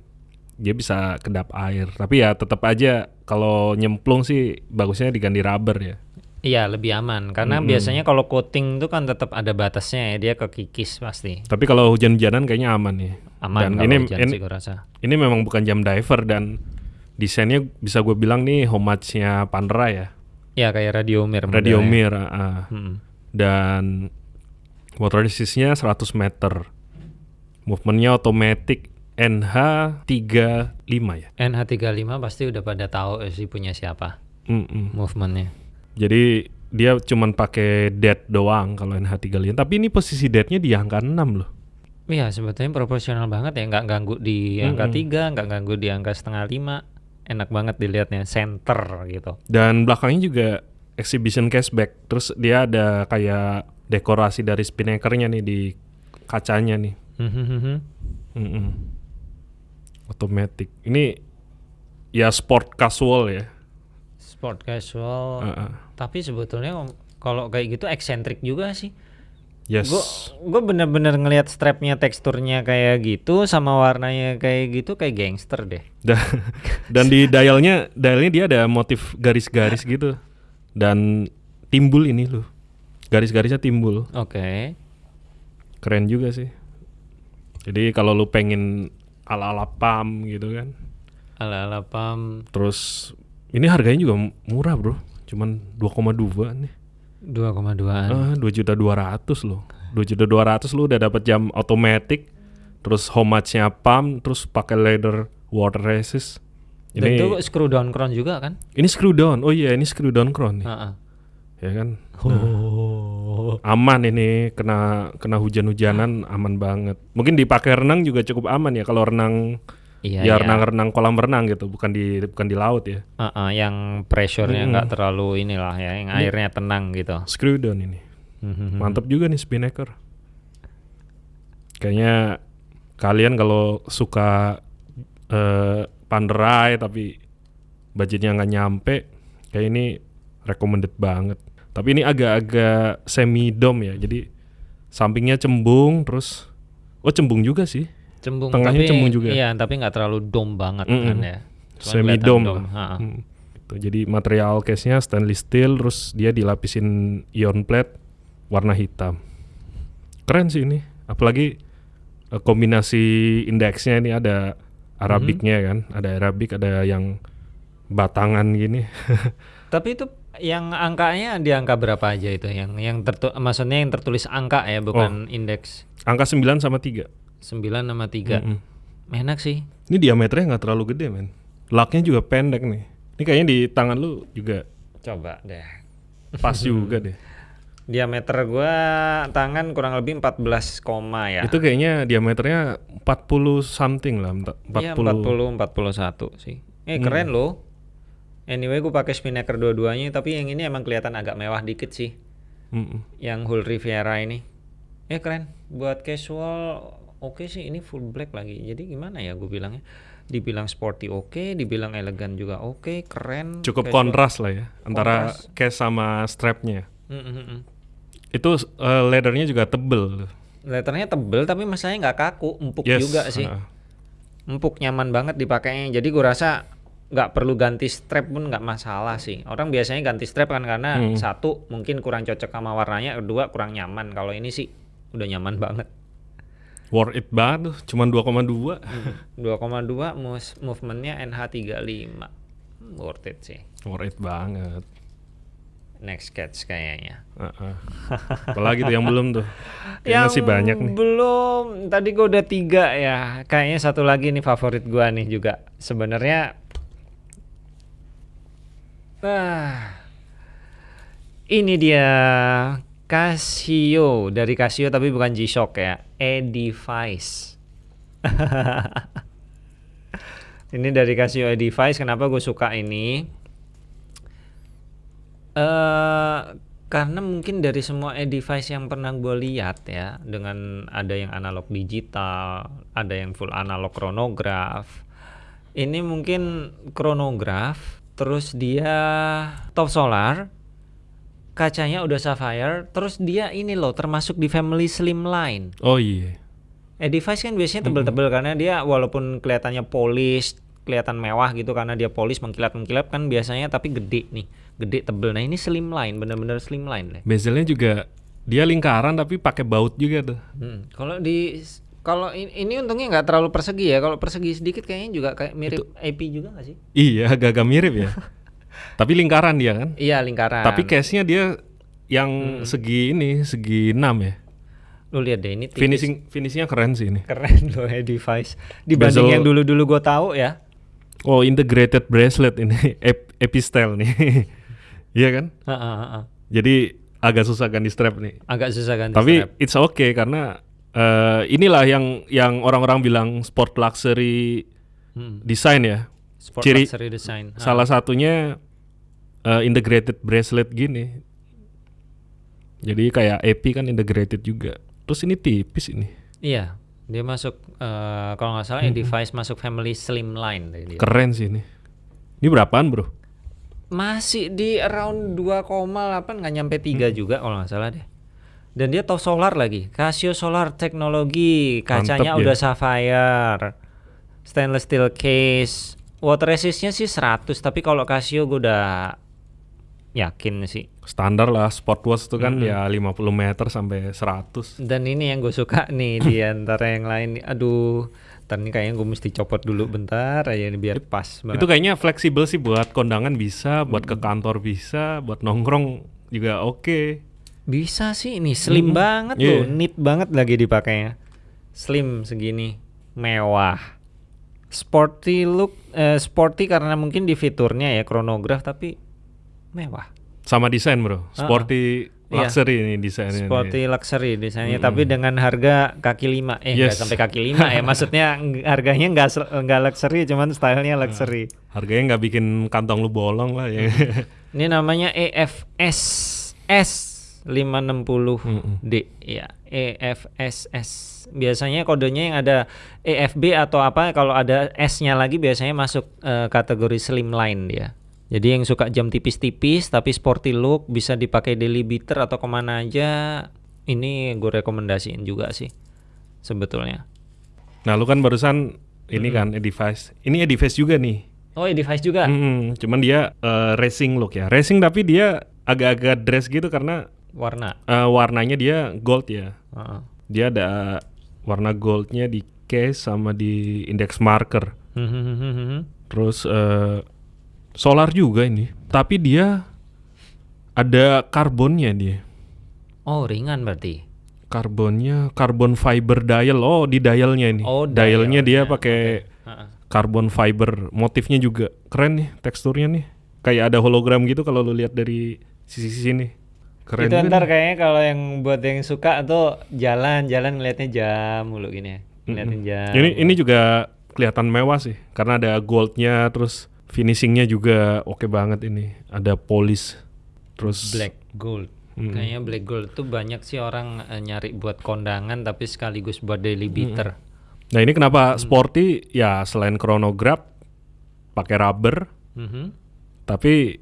[SPEAKER 2] dia bisa kedap air. Tapi ya tetap aja kalau nyemplung sih bagusnya diganti rubber ya.
[SPEAKER 1] Iya lebih aman karena biasanya kalau coating itu kan tetap ada batasnya ya dia kekikis pasti
[SPEAKER 2] Tapi kalau hujan-hujanan kayaknya aman nih.
[SPEAKER 1] aman
[SPEAKER 2] Dan
[SPEAKER 1] kalau
[SPEAKER 2] ini
[SPEAKER 1] hujan
[SPEAKER 2] ini,
[SPEAKER 1] sih gua rasa.
[SPEAKER 2] ini memang bukan jam diver dan desainnya bisa gue bilang nih homage-nya Pandra ya.
[SPEAKER 1] Ya kayak radio mir.
[SPEAKER 2] Radio
[SPEAKER 1] modelnya.
[SPEAKER 2] Mir. ah, ah.
[SPEAKER 1] Hmm.
[SPEAKER 2] dan water resistnya 100 meter. Movementnya otomatis NH35 ya.
[SPEAKER 1] NH35 pasti udah pada tahu eh, sih punya siapa
[SPEAKER 2] Mm-mm.
[SPEAKER 1] movementnya.
[SPEAKER 2] Jadi dia cuman pakai dead doang kalau NH35. Tapi ini posisi deadnya di angka 6 loh.
[SPEAKER 1] Iya sebetulnya proporsional banget ya nggak ganggu di angka tiga nggak ganggu di angka setengah lima enak banget dilihatnya center gitu.
[SPEAKER 2] Dan belakangnya juga exhibition cashback. Terus dia ada kayak dekorasi dari spinnakernya nih di kacanya nih. Mm-mm. Otomatis. Ini ya sport casual ya.
[SPEAKER 1] Sport casual.
[SPEAKER 2] Ah, ah.
[SPEAKER 1] Tapi sebetulnya kalau kayak gitu eksentrik juga sih.
[SPEAKER 2] Yes.
[SPEAKER 1] Gue gue bener-bener ngelihat strapnya teksturnya kayak gitu sama warnanya kayak gitu kayak gangster deh.
[SPEAKER 2] dan, dan di dialnya dialnya dia ada motif garis-garis gitu. Dan timbul ini loh. Garis-garisnya timbul.
[SPEAKER 1] Oke.
[SPEAKER 2] keren juga sih. Jadi kalau lu pengen ala-ala pam gitu kan.
[SPEAKER 1] Ala-ala pam.
[SPEAKER 2] Terus ini harganya juga murah bro. Cuman 2,2 nih
[SPEAKER 1] 2,2an.
[SPEAKER 2] ah 2 juta 200 loh 2 juta 200 lu udah dapat jam otomatis terus homage-nya pam terus pakai leather water resist
[SPEAKER 1] Dan
[SPEAKER 2] ini
[SPEAKER 1] itu screw down crown juga kan?
[SPEAKER 2] Ini screw down. Oh iya, ini screw down crown nih.
[SPEAKER 1] Heeh.
[SPEAKER 2] Ya kan?
[SPEAKER 1] Oh.
[SPEAKER 2] aman ini kena kena hujan-hujanan aman banget. Mungkin dipakai renang juga cukup aman ya kalau renang
[SPEAKER 1] Iya,
[SPEAKER 2] ya
[SPEAKER 1] iya.
[SPEAKER 2] renang-renang kolam renang gitu, bukan di bukan di laut ya.
[SPEAKER 1] Heeh, yang pressure-nya nggak terlalu inilah ya, yang airnya tenang gitu.
[SPEAKER 2] Screw down ini.
[SPEAKER 1] Mhm.
[SPEAKER 2] Mantap juga nih Spinnaker. Kayaknya kalian kalau suka eh Panerai tapi budgetnya nggak nyampe, kayak ini recommended banget. Tapi ini agak-agak semi dom ya, jadi sampingnya cembung, terus oh cembung juga sih,
[SPEAKER 1] Cembung
[SPEAKER 2] Tengahnya
[SPEAKER 1] tapi
[SPEAKER 2] cembung juga.
[SPEAKER 1] Iya, tapi nggak terlalu dome banget
[SPEAKER 2] Mm-mm.
[SPEAKER 1] kan ya. Cuma
[SPEAKER 2] semi dom.
[SPEAKER 1] ha-ha.
[SPEAKER 2] Hmm, gitu. Jadi material case-nya stainless steel, terus dia dilapisin ion plate warna hitam. Keren sih ini, apalagi eh, kombinasi indeksnya ini ada Arabicnya kan, ada Arabic, ada yang batangan gini.
[SPEAKER 1] Tapi itu yang angkanya di angka berapa aja itu yang yang tertu maksudnya yang tertulis angka ya
[SPEAKER 2] Oh.
[SPEAKER 1] bukan indeks
[SPEAKER 2] Angka 9 sama 3.
[SPEAKER 1] 9 sama 3.
[SPEAKER 2] Mm-mm.
[SPEAKER 1] Enak sih.
[SPEAKER 2] Ini diameternya nggak terlalu gede men. Laknya juga pendek nih. Ini kayaknya di tangan lu juga
[SPEAKER 1] Coba deh.
[SPEAKER 2] pas juga deh.
[SPEAKER 1] Diameter gua tangan kurang lebih 14 koma ya.
[SPEAKER 2] Itu kayaknya diameternya 40 something lah, empat- 40.
[SPEAKER 1] Iya 40 41 sih. Eh keren loh. Anyway gue pakai Spinnaker dua-duanya tapi yang ini emang kelihatan agak mewah dikit sih.
[SPEAKER 2] Mm-mm.
[SPEAKER 1] Yang Hull Riviera ini. Eh keren. Buat casual oke sih ini full black lagi. Jadi gimana ya gue bilangnya? Dibilang sporty oke, dibilang elegan juga oke, keren.
[SPEAKER 2] Cukup kontras lah ya antara
[SPEAKER 1] Kontras.
[SPEAKER 2] case sama strapnya.
[SPEAKER 1] Mm, mm, mm.
[SPEAKER 2] Itu eh, leathernya juga tebel.
[SPEAKER 1] Letternya tebel tapi masalahnya nggak kaku, empuk
[SPEAKER 2] Yes,
[SPEAKER 1] juga sih.
[SPEAKER 2] ah.
[SPEAKER 1] empuk nyaman banget dipakainya jadi gue rasa nggak perlu ganti strap pun nggak masalah sih orang biasanya ganti strap kan karena
[SPEAKER 2] Hmm.
[SPEAKER 1] satu mungkin kurang cocok sama warnanya kedua kurang nyaman kalau ini sih udah nyaman banget
[SPEAKER 2] Worth it banget tuh, cuman 2,2.
[SPEAKER 1] 2,2 move- movementnya NH35 Hmm, worth it sih
[SPEAKER 2] Worth it banget.
[SPEAKER 1] next catch kayaknya
[SPEAKER 2] Ah, ah. Apalagi tuh yang belum tuh. Kayaknya masih banyak nih.
[SPEAKER 1] belum tadi gue udah tiga ya kayaknya satu lagi nih favorit gua nih juga sebenarnya ah ini dia Casio. Dari Casio tapi bukan G-Shock ya. E-Device. Ini dari Casio E-Device. Kenapa gue suka ini? Eh karena mungkin dari semua e-device yang pernah gue lihat ya, dengan ada yang analog digital, ada yang full analog chronograph. Ini mungkin chronograph, terus dia top solar, kacanya udah sapphire, terus dia ini loh termasuk di family slimline.
[SPEAKER 2] Oh iya.
[SPEAKER 1] E-device kan biasanya tebel-tebel karena dia walaupun kelihatannya polis, kelihatan mewah gitu karena dia polis mengkilat-mengkilat kan biasanya tapi gede nih, gede tebel. Nah ini slimline, bener-bener slimline deh.
[SPEAKER 2] Bezelnya juga dia lingkaran tapi pakai baut juga tuh.
[SPEAKER 1] Hmm, Kalau di kalau in- ini untungnya nggak terlalu persegi ya. Kalau persegi sedikit kayaknya juga kayak mirip AP juga nggak sih?
[SPEAKER 2] Iya, agak-agak mirip ya. tapi lingkaran dia kan.
[SPEAKER 1] Iya lingkaran.
[SPEAKER 2] Tapi case-nya dia yang segi ini, segi 6 ya.
[SPEAKER 1] lu lihat deh ini tipis.
[SPEAKER 2] Finishing finishingnya keren sih ini.
[SPEAKER 1] keren loh ya device dibanding
[SPEAKER 2] Bezel-
[SPEAKER 1] yang dulu-dulu gue tahu ya.
[SPEAKER 2] Oh, integrated bracelet ini Ep- Epistel nih. Iya kan?
[SPEAKER 1] Ha, ha, ha.
[SPEAKER 2] Jadi agak susah di strap nih.
[SPEAKER 1] Agak susah ganti
[SPEAKER 2] Tapi
[SPEAKER 1] strap.
[SPEAKER 2] it's okay karena eh, inilah yang yang orang-orang bilang sport luxury
[SPEAKER 1] Hmm.
[SPEAKER 2] design ya.
[SPEAKER 1] Sport
[SPEAKER 2] ciri-
[SPEAKER 1] luxury design. Ha.
[SPEAKER 2] Salah satunya eh, integrated bracelet gini. Jadi kayak EP kan integrated juga. Terus ini tipis ini.
[SPEAKER 1] Iya, dia masuk eh, kalau nggak salah ya device masuk family slimline dia.
[SPEAKER 2] Keren sih ini. Ini berapaan, Bro?
[SPEAKER 1] Masih di around 2,8 nggak nyampe 3 juga kalau nggak salah deh. Dan dia top solar lagi. Casio Solar Teknologi, kacanya
[SPEAKER 2] Mantep ya.
[SPEAKER 1] udah sapphire. Stainless steel case. Water resistnya sih 100, tapi kalau Casio gue udah yakin sih.
[SPEAKER 2] Standar lah sport watch itu kan ya 50 meter sampai 100.
[SPEAKER 1] Dan ini yang gue suka nih di antara yang lain. Aduh, ntar ini kayaknya gue mesti copot dulu bentar aja ini biar pas banget.
[SPEAKER 2] Itu kayaknya fleksibel sih buat kondangan bisa, buat ke kantor bisa, buat nongkrong juga oke.
[SPEAKER 1] Bisa sih ini slim
[SPEAKER 2] Mm-mm.
[SPEAKER 1] banget
[SPEAKER 2] Iya.
[SPEAKER 1] loh, neat banget lagi dipakainya. Slim segini, mewah. Sporty look, eh, sporty karena mungkin di fiturnya ya chronograph tapi mewah.
[SPEAKER 2] Sama desain, Bro. Sporty
[SPEAKER 1] Iya.
[SPEAKER 2] luxury ini desainnya.
[SPEAKER 1] Sporty luxury desainnya tapi dengan harga kaki lima eh
[SPEAKER 2] Yes.
[SPEAKER 1] sampai kaki lima ya maksudnya harganya nggak nggak luxury cuman stylenya luxury
[SPEAKER 2] Harganya nggak bikin kantong lu bolong lah ya.
[SPEAKER 1] ini namanya EFS S 560D ya EFSS biasanya kodenya yang ada EFB atau apa kalau ada S-nya lagi biasanya masuk eh, kategori slimline dia jadi yang suka jam tipis-tipis tapi sporty look bisa dipakai daily beater atau ke mana aja ini gue rekomendasiin juga sih sebetulnya
[SPEAKER 2] nah lu kan barusan ini kan Edifice. Ini Edifice juga nih.
[SPEAKER 1] oh device juga
[SPEAKER 2] Mm, cuman dia eh, racing look ya. Racing tapi dia agak-agak dress gitu karena
[SPEAKER 1] warna
[SPEAKER 2] eh, warnanya dia gold ya.
[SPEAKER 1] Heeh.
[SPEAKER 2] Dia ada warna goldnya di case sama di index marker. Terus eh, solar juga ini. Tapi dia ada karbonnya dia.
[SPEAKER 1] oh ringan berarti
[SPEAKER 2] Karbonnya karbon fiber dial. Oh, di dialnya ini.
[SPEAKER 1] Oh,
[SPEAKER 2] dialnya dia pakai
[SPEAKER 1] Heeh.
[SPEAKER 2] carbon fiber. Motifnya juga keren nih teksturnya nih. Kayak ada hologram gitu kalau lu lihat dari sisi sini. Keren
[SPEAKER 1] itu ntar
[SPEAKER 2] nih.
[SPEAKER 1] kayaknya kalau yang buat yang suka tuh jalan-jalan ngeliatnya jam mulu gini ya. Ngeliatin jam.
[SPEAKER 2] Ini ini juga kelihatan mewah sih karena ada goldnya terus finishingnya juga oke banget ini. Ada polish terus
[SPEAKER 1] black gold. Kayaknya black gold tuh banyak sih orang eh, nyari buat kondangan tapi sekaligus buat daily beater.
[SPEAKER 2] Nah ini kenapa sporty ya selain chronograph pakai rubber
[SPEAKER 1] Mhm.
[SPEAKER 2] tapi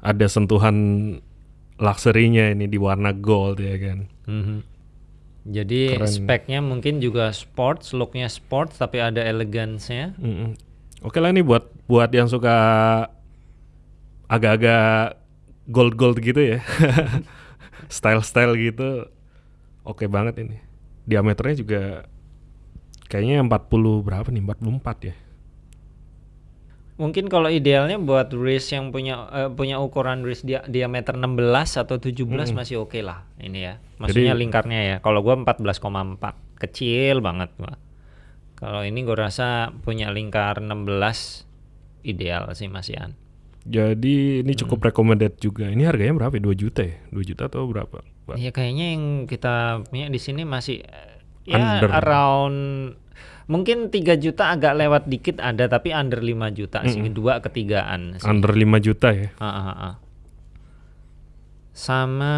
[SPEAKER 2] ada sentuhan luxury-nya ini di warna gold ya kan.
[SPEAKER 1] Mhm. Jadi
[SPEAKER 2] Keren.
[SPEAKER 1] speknya mungkin juga sports, looknya sports tapi ada elegansnya.
[SPEAKER 2] Mm-mm. Oke lah ini buat buat yang suka agak-agak gold-gold gitu ya. Style-style gitu. Oke banget ini. Diameternya juga kayaknya 40 berapa nih? 44 ya.
[SPEAKER 1] Mungkin kalau idealnya buat wrist yang punya eh, punya ukuran wrist dia, diameter 16 atau 17 masih oke lah ini ya. Maksudnya
[SPEAKER 2] Jadi-
[SPEAKER 1] lingkarnya ya. Kalau gua 14,4 kecil banget gua. Kalau ini gua rasa punya lingkar 16 ideal sih Mas Ian.
[SPEAKER 2] Jadi ini cukup recommended juga. Ini harganya berapa? ya? 2 juta ya? 2 juta atau berapa? Pak?
[SPEAKER 1] Ya kayaknya yang kita punya di sini masih eh, ya
[SPEAKER 2] Under.
[SPEAKER 1] around mungkin 3 juta agak lewat dikit ada tapi under 5 juta sih dua ketigaan sih.
[SPEAKER 2] Under 5 juta ya?
[SPEAKER 1] Ah, ah, ah. Sama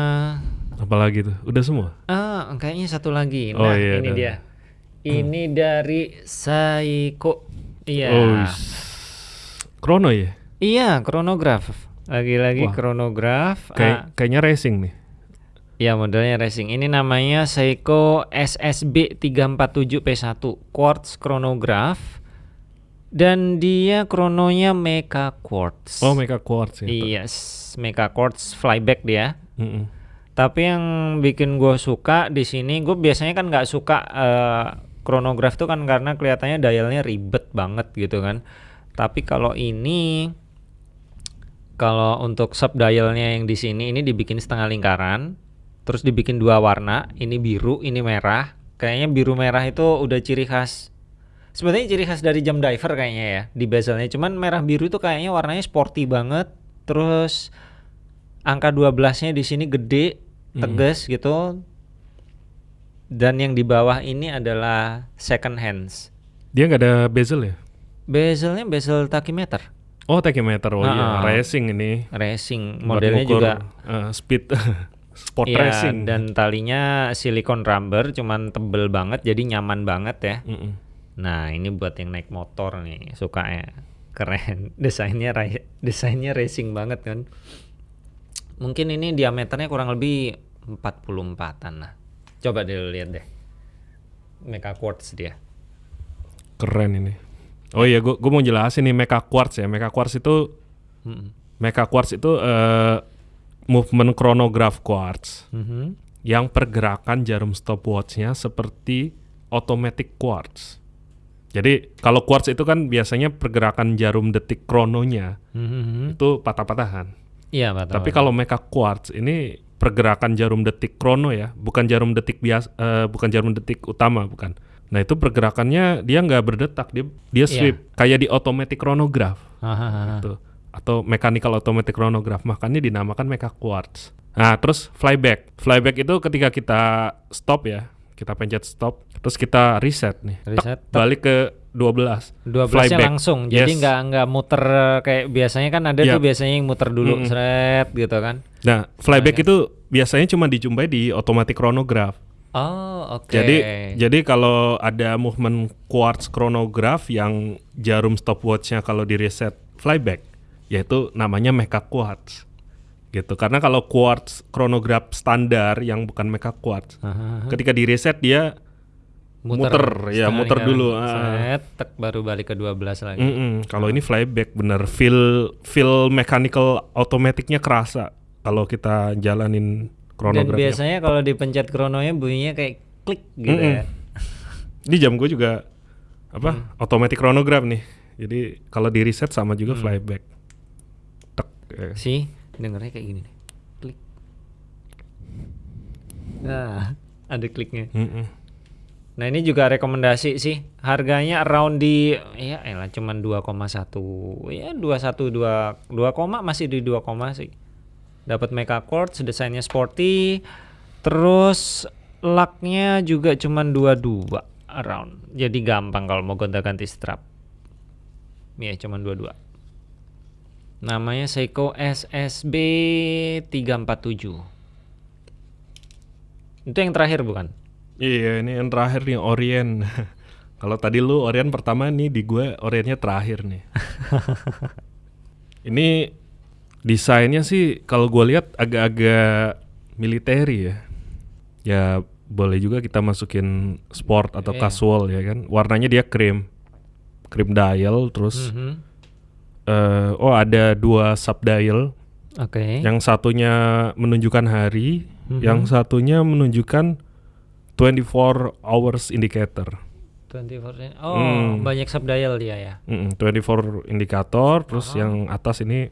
[SPEAKER 2] Apalagi tuh? Udah semua?
[SPEAKER 1] ah kayaknya satu lagi.
[SPEAKER 2] Oh,
[SPEAKER 1] Nah,
[SPEAKER 2] iya,
[SPEAKER 1] ini
[SPEAKER 2] dah.
[SPEAKER 1] dia. Ini dari Saiko. Iya.
[SPEAKER 2] Oh, Chrono ya?
[SPEAKER 1] Iya, kronograf. Lagi-lagi
[SPEAKER 2] Wah.
[SPEAKER 1] kronograf.
[SPEAKER 2] Kayak
[SPEAKER 1] Ah,
[SPEAKER 2] kayaknya racing nih.
[SPEAKER 1] ya modelnya racing. Ini namanya Seiko SSB 347 P1 quartz chronograph. Dan dia krononya Mecha Quartz.
[SPEAKER 2] Oh, Mecha Quartz ya.
[SPEAKER 1] Iya, s- Mecha Quartz flyback dia.
[SPEAKER 2] Mm-mm.
[SPEAKER 1] Tapi yang bikin gue suka di sini, gue biasanya kan nggak suka eh, chronograph tuh kan karena kelihatannya dialnya ribet banget gitu kan. Tapi kalau ini, kalau untuk sub dialnya yang di sini ini dibikin setengah lingkaran, terus dibikin dua warna, ini biru, ini merah. Kayaknya biru merah itu udah ciri khas. Sebenarnya ciri khas dari jam diver kayaknya ya di bezelnya. Cuman merah biru itu kayaknya warnanya sporty banget. Terus angka 12-nya di sini gede, tegas gitu. Dan yang di bawah ini adalah second hands.
[SPEAKER 2] Dia nggak ada bezel ya?
[SPEAKER 1] Bezelnya bezel tachymeter,
[SPEAKER 2] Oh, tachymeter. Oh iya, racing ini.
[SPEAKER 1] racing. Modelnya
[SPEAKER 2] ngukur,
[SPEAKER 1] juga
[SPEAKER 2] eh, speed sport
[SPEAKER 1] Iya,
[SPEAKER 2] racing.
[SPEAKER 1] dan talinya silikon rubber cuman tebel banget jadi nyaman banget ya.
[SPEAKER 2] Mm-mm.
[SPEAKER 1] Nah, ini buat yang naik motor nih, suka ya. Keren. Desainnya desainnya racing banget kan. Mungkin ini diameternya kurang lebih 44-an lah. Coba deh lu lihat deh. Mecha Quartz dia.
[SPEAKER 2] Keren ini. Oh iya, gua, gua mau jelasin nih Mecha Quartz ya. Mecha Quartz itu
[SPEAKER 1] Mm-mm.
[SPEAKER 2] Mecha Quartz itu eh, movement chronograph quartz
[SPEAKER 1] Mhm.
[SPEAKER 2] yang pergerakan jarum stopwatchnya seperti automatic quartz. Jadi kalau quartz itu kan biasanya pergerakan jarum detik krononya
[SPEAKER 1] Mhm.
[SPEAKER 2] itu patah-patahan.
[SPEAKER 1] Iya, Pak.
[SPEAKER 2] Tapi kalau Mecha Quartz ini pergerakan jarum detik krono ya, bukan jarum detik biasa, bukan jarum detik utama, bukan. Nah itu pergerakannya dia nggak berdetak, dia dia
[SPEAKER 1] Iya.
[SPEAKER 2] sweep kayak di automatic chronograph.
[SPEAKER 1] Hahaha.
[SPEAKER 2] Tuh. atau mechanical automatic chronograph makanya dinamakan mecha quartz. Nah, terus flyback. Flyback itu ketika kita stop ya, kita pencet stop, terus kita reset nih.
[SPEAKER 1] Reset, tek.
[SPEAKER 2] balik ke 12.
[SPEAKER 1] 12 nya
[SPEAKER 2] Flyback.
[SPEAKER 1] langsung. Jadi
[SPEAKER 2] Yes.
[SPEAKER 1] nggak nggak muter kayak biasanya kan ada
[SPEAKER 2] Yap.
[SPEAKER 1] tuh biasanya yang muter dulu
[SPEAKER 2] Mm-mm.
[SPEAKER 1] seret gitu kan.
[SPEAKER 2] Nah, flyback
[SPEAKER 1] Nah,
[SPEAKER 2] itu biasanya cuma dijumpai di automatic chronograph.
[SPEAKER 1] Oh, oke.
[SPEAKER 2] Jadi jadi kalau ada movement quartz chronograph yang jarum stopwatchnya kalau di reset flyback, yaitu namanya mecha quartz. Gitu. Karena kalau quartz chronograph standar yang bukan mecha quartz,
[SPEAKER 1] Aha.
[SPEAKER 2] ketika di reset dia muter, ya,
[SPEAKER 1] setengah
[SPEAKER 2] muter dulu, ah.
[SPEAKER 1] Seret, tek, baru balik ke 12 lagi.
[SPEAKER 2] Mm-mm. Kalau ini flyback bener feel feel mechanical automaticnya kerasa kalau kita jalanin
[SPEAKER 1] Dan biasanya kalau dipencet krononya bunyinya kayak klik gitu
[SPEAKER 2] Mm-mm.
[SPEAKER 1] ya.
[SPEAKER 2] Ini jam gue juga apa?
[SPEAKER 1] Hmm.
[SPEAKER 2] Automatic chronograph nih. Jadi kalau di reset sama juga
[SPEAKER 1] Hmm.
[SPEAKER 2] flyback. Tek. eh.
[SPEAKER 1] Sih, dengernya kayak gini nih. Klik. Nah, ada kliknya.
[SPEAKER 2] Mm-mm.
[SPEAKER 1] Nah, ini juga rekomendasi sih. Harganya around di ya elah cuman 2,1. Ya 21 2 2 koma masih di 2 koma sih. Dapat mecha quartz, desainnya sporty. Terus laknya juga cuman 22 around. Jadi gampang kalau mau gonta-ganti strap. Ya cuman 22. Namanya Seiko SSB 347. Itu yang terakhir bukan?
[SPEAKER 2] Iya, ini yang terakhir nih Orient. kalau tadi lu Orient pertama nih di gue Orientnya terakhir nih. ini desainnya sih kalau gue lihat agak-agak militeri ya. Ya boleh juga kita masukin sport atau
[SPEAKER 1] Iya.
[SPEAKER 2] casual ya kan. Warnanya dia krim, krim dial terus
[SPEAKER 1] Mhm.
[SPEAKER 2] eh, oh ada dua subdial.
[SPEAKER 1] Oke.
[SPEAKER 2] Yang satunya menunjukkan hari,
[SPEAKER 1] Mhm.
[SPEAKER 2] yang satunya menunjukkan 24 hours indicator.
[SPEAKER 1] 24 Oh,
[SPEAKER 2] Hmm.
[SPEAKER 1] banyak subdial dia ya.
[SPEAKER 2] Mm, 24 indikator, terus yang atas ini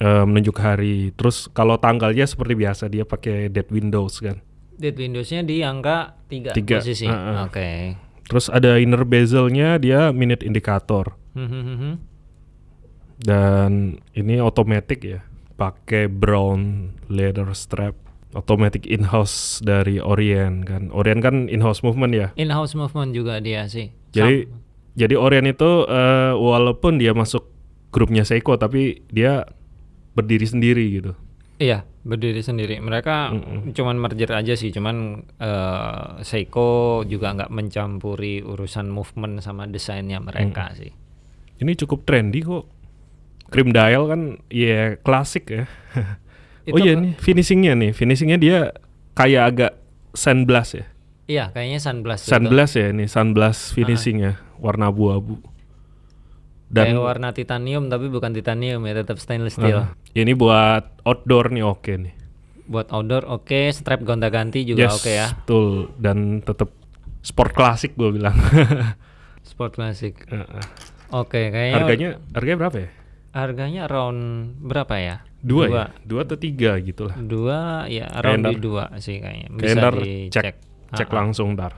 [SPEAKER 2] eh, menunjuk hari. Terus kalau tanggalnya seperti biasa dia pakai dead windows kan.
[SPEAKER 1] Date Windowsnya di angka 3
[SPEAKER 2] Tiga,
[SPEAKER 1] posisi.
[SPEAKER 2] uh-uh.
[SPEAKER 1] Oke.
[SPEAKER 2] Terus ada inner bezelnya dia minute indikator
[SPEAKER 1] Mhm.
[SPEAKER 2] dan ini otomatis ya, pakai brown leather strap. Automatic in-house dari Orient kan. Orient kan in-house movement ya.
[SPEAKER 1] In-house movement juga dia sih.
[SPEAKER 2] Jadi
[SPEAKER 1] Sam-
[SPEAKER 2] jadi Orient itu eh, walaupun dia masuk grupnya Seiko tapi dia berdiri sendiri gitu.
[SPEAKER 1] iya, berdiri sendiri. Mereka
[SPEAKER 2] Mm-mm.
[SPEAKER 1] cuman merger aja sih, cuman eh, Seiko juga nggak mencampuri urusan movement sama desainnya mereka sih.
[SPEAKER 2] Ini cukup trendy kok. Cream dial kan ya klasik ya. oh iya nih finishingnya nih, finishingnya dia kayak agak sunblast ya.
[SPEAKER 1] Iya, kayaknya sunblast. gitu.
[SPEAKER 2] Sunblast ya ini sunblast finishingnya warna abu-abu.
[SPEAKER 1] Kayak
[SPEAKER 2] Dan
[SPEAKER 1] warna titanium tapi bukan titanium ya, tetap stainless steel.
[SPEAKER 2] ah, ini buat outdoor nih oke nih.
[SPEAKER 1] Buat outdoor oke, strap gonta-ganti juga
[SPEAKER 2] Yes,
[SPEAKER 1] oke ya.
[SPEAKER 2] betul dan tetap sport klasik gue bilang.
[SPEAKER 1] Sport classic.
[SPEAKER 2] Heeh.
[SPEAKER 1] Oke, kayaknya
[SPEAKER 2] harganya harganya berapa ya?
[SPEAKER 1] harganya around berapa ya?
[SPEAKER 2] Dua,
[SPEAKER 1] Dua.
[SPEAKER 2] ya? Dua atau tiga gitu lah.
[SPEAKER 1] Dua ya around
[SPEAKER 2] ntar-
[SPEAKER 1] di dua sih kayaknya.
[SPEAKER 2] Kayak
[SPEAKER 1] Bisa
[SPEAKER 2] ntar
[SPEAKER 1] dicek.
[SPEAKER 2] cek cek
[SPEAKER 1] Ah, ah.
[SPEAKER 2] langsung ntar.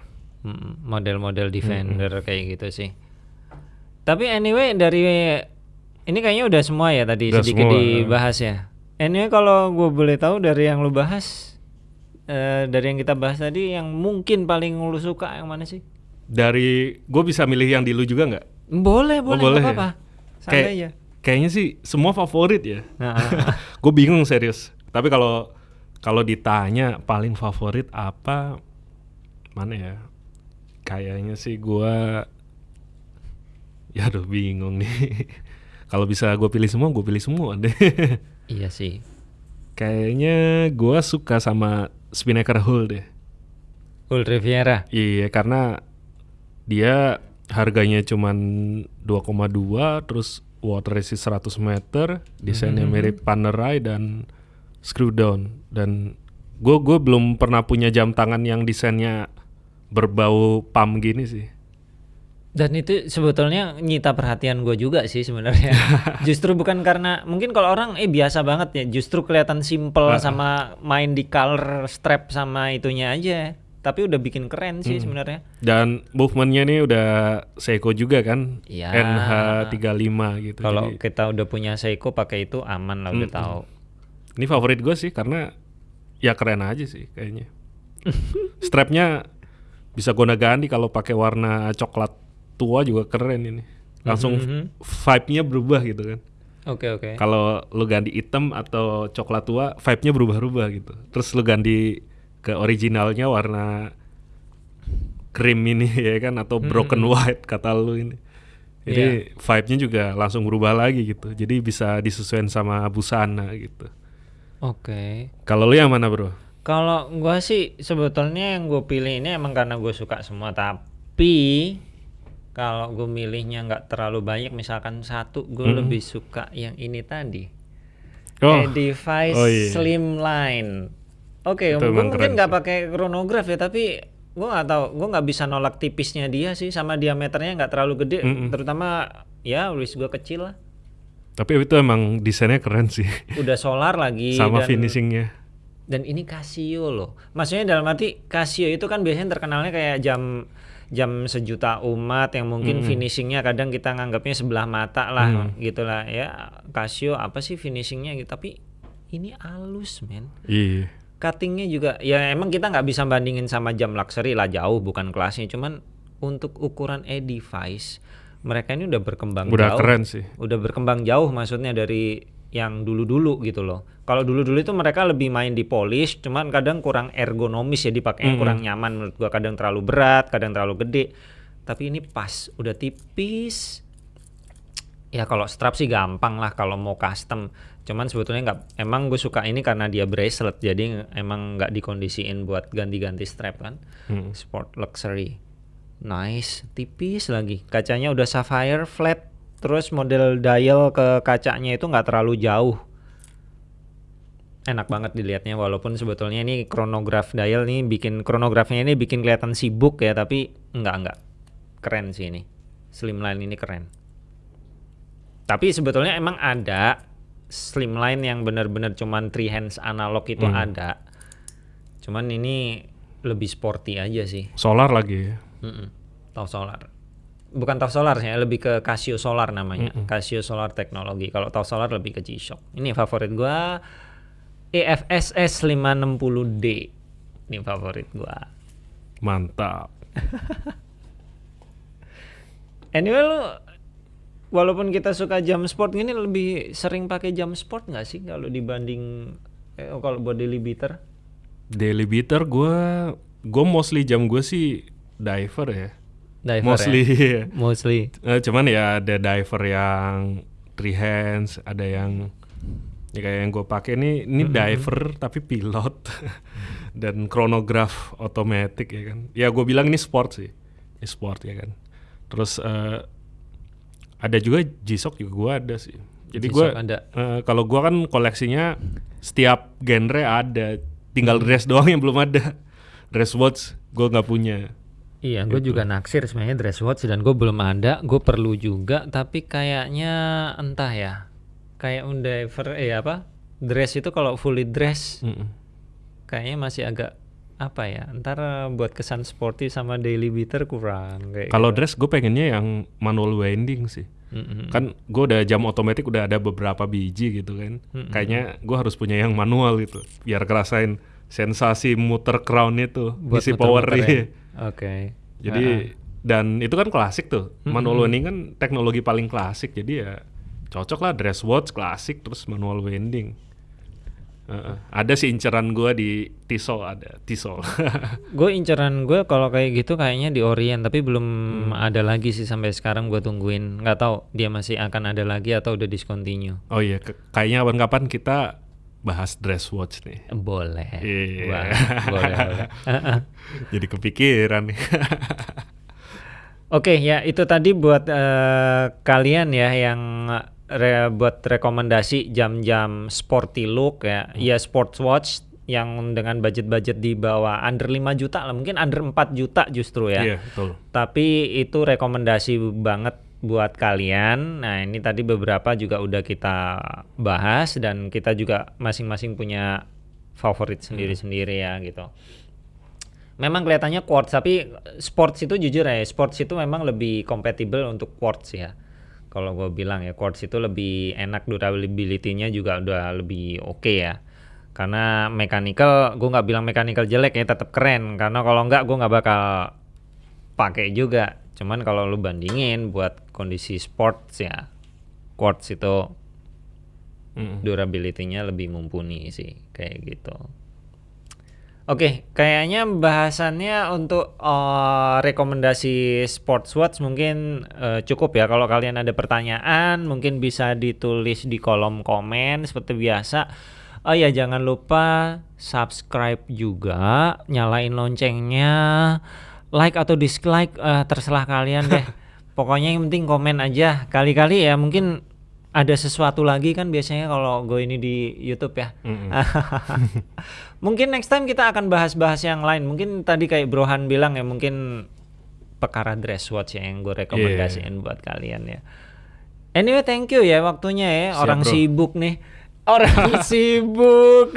[SPEAKER 1] Model-model defender kayak gitu sih. Tapi anyway dari ini kayaknya udah semua ya tadi
[SPEAKER 2] Udah
[SPEAKER 1] sedikit
[SPEAKER 2] semua,
[SPEAKER 1] dibahas ya. Anyway kalau gue boleh tahu dari yang lu bahas eh, dari yang kita bahas tadi yang mungkin paling lu suka yang mana sih?
[SPEAKER 2] Dari gue bisa milih yang di lu juga nggak?
[SPEAKER 1] Boleh,
[SPEAKER 2] Oh,
[SPEAKER 1] boleh,
[SPEAKER 2] boleh
[SPEAKER 1] nggak
[SPEAKER 2] ya?
[SPEAKER 1] Santai
[SPEAKER 2] Kayak
[SPEAKER 1] aja.
[SPEAKER 2] kayaknya sih semua favorit ya.
[SPEAKER 1] Nah, ah, ah.
[SPEAKER 2] gue bingung serius. Tapi kalau kalau ditanya paling favorit apa, mana ya? Kayaknya sih gue, ya aduh bingung nih. kalau bisa gue pilih semua, gue pilih semua deh.
[SPEAKER 1] iya sih.
[SPEAKER 2] Kayaknya gue suka sama Spinnaker Hull deh.
[SPEAKER 1] Full Riviera.
[SPEAKER 2] Iya karena dia harganya cuman 2,2 terus water resist 100 meter, desainnya
[SPEAKER 1] Mhm.
[SPEAKER 2] mirip Panerai dan screw down dan gue gue belum pernah punya jam tangan yang desainnya berbau pam gini sih.
[SPEAKER 1] Dan itu sebetulnya nyita perhatian gue juga sih sebenarnya. justru bukan karena mungkin kalau orang eh biasa banget ya, justru kelihatan simple
[SPEAKER 2] Ah, ah.
[SPEAKER 1] sama main di color strap sama itunya aja. tapi udah bikin keren sih
[SPEAKER 2] Hmm.
[SPEAKER 1] sebenarnya.
[SPEAKER 2] Dan movementnya nih udah Seiko juga kan,
[SPEAKER 1] Iya.
[SPEAKER 2] NH35 gitu.
[SPEAKER 1] Kalau
[SPEAKER 2] Jadi,
[SPEAKER 1] kita udah punya Seiko pakai itu aman lah udah
[SPEAKER 2] Mm-mm.
[SPEAKER 1] tahu.
[SPEAKER 2] ini favorit gue sih karena ya keren aja sih kayaknya. Strapnya bisa gonta ganti kalau pakai warna coklat tua juga keren ini. Langsung
[SPEAKER 1] Mhm.
[SPEAKER 2] vibe-nya berubah gitu kan.
[SPEAKER 1] Oke oke.
[SPEAKER 2] Kalau lu ganti hitam atau coklat tua, vibe-nya berubah-ubah gitu. Terus lu ganti ke originalnya warna krim ini ya kan atau broken white kata lu ini. Jadi vibe-nya juga langsung berubah lagi gitu. Jadi bisa disesuaikan sama busana gitu.
[SPEAKER 1] Oke.
[SPEAKER 2] Kalau lu yang mana, Bro?
[SPEAKER 1] Kalau gua sih sebetulnya yang gue pilih ini emang karena gue suka semua tapi kalau gue milihnya nggak terlalu banyak misalkan satu gue
[SPEAKER 2] Mhm.
[SPEAKER 1] lebih suka yang ini tadi
[SPEAKER 2] Oh,
[SPEAKER 1] Edifice
[SPEAKER 2] oh iya.
[SPEAKER 1] Slimline. Oke,
[SPEAKER 2] Itu
[SPEAKER 1] gue mungkin nggak pakai chronograph ya, tapi gue nggak tahu, gue nggak bisa nolak tipisnya dia sih, sama diameternya nggak terlalu gede,
[SPEAKER 2] Mm-mm.
[SPEAKER 1] terutama ya wrist gue kecil lah.
[SPEAKER 2] Tapi itu emang desainnya keren sih.
[SPEAKER 1] Udah solar lagi
[SPEAKER 2] sama
[SPEAKER 1] dan,
[SPEAKER 2] finishingnya.
[SPEAKER 1] dan ini Casio loh. Maksudnya dalam arti Casio itu kan biasanya terkenalnya kayak jam jam sejuta umat yang mungkin
[SPEAKER 2] Mm-mm.
[SPEAKER 1] finishingnya kadang kita nganggapnya sebelah mata lah
[SPEAKER 2] Mm.
[SPEAKER 1] gitulah ya Casio apa sih finishingnya gitu tapi ini halus men
[SPEAKER 2] Iya.
[SPEAKER 1] cuttingnya juga ya emang kita nggak bisa bandingin sama jam luxury lah jauh bukan kelasnya cuman untuk ukuran e-device mereka ini udah berkembang
[SPEAKER 2] Udah
[SPEAKER 1] jauh
[SPEAKER 2] keren sih.
[SPEAKER 1] udah berkembang jauh maksudnya dari yang dulu-dulu gitu loh kalau dulu-dulu itu mereka lebih main di polish cuman kadang kurang ergonomis ya dipakainya
[SPEAKER 2] Mm-mm.
[SPEAKER 1] kurang nyaman. Menurut gua kadang terlalu berat kadang terlalu gede. Tapi ini pas udah tipis. Ya kalau strap sih gampang lah kalau mau custom. Cuman sebetulnya nggak emang gue suka ini karena dia bracelet jadi emang nggak dikondisiin buat ganti-ganti strap kan.
[SPEAKER 2] Hmm.
[SPEAKER 1] sport luxury. Nice tipis lagi. Kacanya udah sapphire flat terus model dial ke kacanya itu nggak terlalu jauh enak banget dilihatnya walaupun sebetulnya ini chronograph dial nih bikin chronografnya ini bikin kelihatan sibuk ya tapi nggak nggak keren sih ini slimline ini keren tapi sebetulnya emang ada slimline yang benar-benar cuman three hands analog itu
[SPEAKER 2] Hmm.
[SPEAKER 1] ada cuman ini lebih sporty aja sih
[SPEAKER 2] Solar lagi ya.
[SPEAKER 1] Mm-mm. Tau Solar. Bukan Tau Solar sih, ya, lebih ke Casio Solar namanya.
[SPEAKER 2] Mm-mm.
[SPEAKER 1] Casio Solar Technology. Kalau Tau Solar lebih ke G-Shock. Ini favorit gua EFSS 560D. Ini favorit gua.
[SPEAKER 2] Mantap.
[SPEAKER 1] Anyway lu walaupun kita suka jam sport gini lebih sering pakai jam sport nggak sih kalau dibanding eh, kalau buat daily beater?
[SPEAKER 2] Daily beater gue gue mostly jam gue sih diver ya.
[SPEAKER 1] Diver
[SPEAKER 2] mostly.
[SPEAKER 1] ya? Mostly.
[SPEAKER 2] Eh, cuman ya ada diver yang three hands, ada yang ya kayak yang gue pakai ini ini diver tapi pilot dan chronograph otomatis ya kan. Ya gue bilang ini sport sih, ini sport ya kan. Terus eh, ada juga G-Shock juga gue ada sih. Jadi gue eh, kalau gue kan koleksinya setiap genre ada, tinggal
[SPEAKER 1] Hmm.
[SPEAKER 2] dress doang yang belum ada. Dress watch gue nggak punya.
[SPEAKER 1] Iya, gue juga naksir sebenarnya dress watch dan gue belum ada. Gue perlu juga, tapi kayaknya entah ya. Kayak undiver, eh apa? Dress itu kalau fully dress,
[SPEAKER 2] Mm-mm.
[SPEAKER 1] kayaknya masih agak apa ya? Ntar buat kesan sporty sama daily beater kurang. Kayak
[SPEAKER 2] Kalau
[SPEAKER 1] gitu.
[SPEAKER 2] dress gue pengennya yang manual winding sih.
[SPEAKER 1] Mm-mm.
[SPEAKER 2] Kan gue udah jam otomatis udah ada beberapa biji gitu kan.
[SPEAKER 1] Mm-mm.
[SPEAKER 2] Kayaknya gue harus punya yang manual gitu. Biar kerasain sensasi muter crown itu,
[SPEAKER 1] Buat
[SPEAKER 2] isi power
[SPEAKER 1] ya. Oke.
[SPEAKER 2] Jadi dan itu kan klasik tuh. Manual winding kan teknologi paling klasik. Jadi ya cocok lah dress watch klasik terus manual winding. Heeh. ada sih inceran gue di Tissot ada Tissot.
[SPEAKER 1] Gue inceran gue kalau kayak gitu kayaknya di Orient, tapi belum
[SPEAKER 2] Hmm.
[SPEAKER 1] ada lagi sih sampai sekarang gue tungguin. Nggak tahu dia masih akan ada lagi atau udah discontinue.
[SPEAKER 2] oh iya, kayaknya kapan-kapan kita bahas dress watch nih.
[SPEAKER 1] Boleh.
[SPEAKER 2] Iya.
[SPEAKER 1] Wah, boleh, boleh.
[SPEAKER 2] Jadi kepikiran nih.
[SPEAKER 1] Oke, ya itu tadi buat eh, kalian ya yang re- buat rekomendasi jam-jam sporty look ya, ya sports watch yang dengan budget-budget di bawah under 5 juta lah, mungkin under 4 juta justru ya.
[SPEAKER 2] Iya, betul.
[SPEAKER 1] Tapi itu rekomendasi banget buat kalian. Nah, ini tadi beberapa juga udah kita bahas dan kita juga masing-masing punya favorit sendiri-sendiri ya gitu. Memang kelihatannya quartz tapi sports itu jujur ya, sports itu memang lebih compatible untuk quartz ya. Kalau gue bilang ya quartz itu lebih enak durability-nya juga udah lebih oke okay ya. Karena mechanical, gue nggak bilang mechanical jelek ya, tetap keren. Karena kalau nggak gue nggak bakal pakai juga. Cuman kalau lu bandingin buat kondisi sports ya, quartz itu
[SPEAKER 2] Mm.
[SPEAKER 1] durability-nya lebih mumpuni sih kayak gitu. Oke, kayaknya bahasannya untuk eh, rekomendasi sports watch mungkin eh, cukup ya. Kalau kalian ada pertanyaan, mungkin bisa ditulis di kolom komen seperti biasa. Oh ya, jangan lupa subscribe juga, nyalain loncengnya, like atau dislike eh, terserah kalian deh. Pokoknya yang penting komen aja. Kali-kali ya mungkin ada sesuatu lagi kan biasanya kalau gue ini di YouTube ya.
[SPEAKER 2] Mm-mm.
[SPEAKER 1] mungkin next time kita akan bahas-bahas yang lain. Mungkin tadi kayak Brohan bilang ya mungkin perkara dress watch ya yang gue rekomendasiin buat kalian ya. Anyway, thank you ya waktunya ya.
[SPEAKER 2] Siap,
[SPEAKER 1] Orang
[SPEAKER 2] bro.
[SPEAKER 1] sibuk nih. Orang sibuk.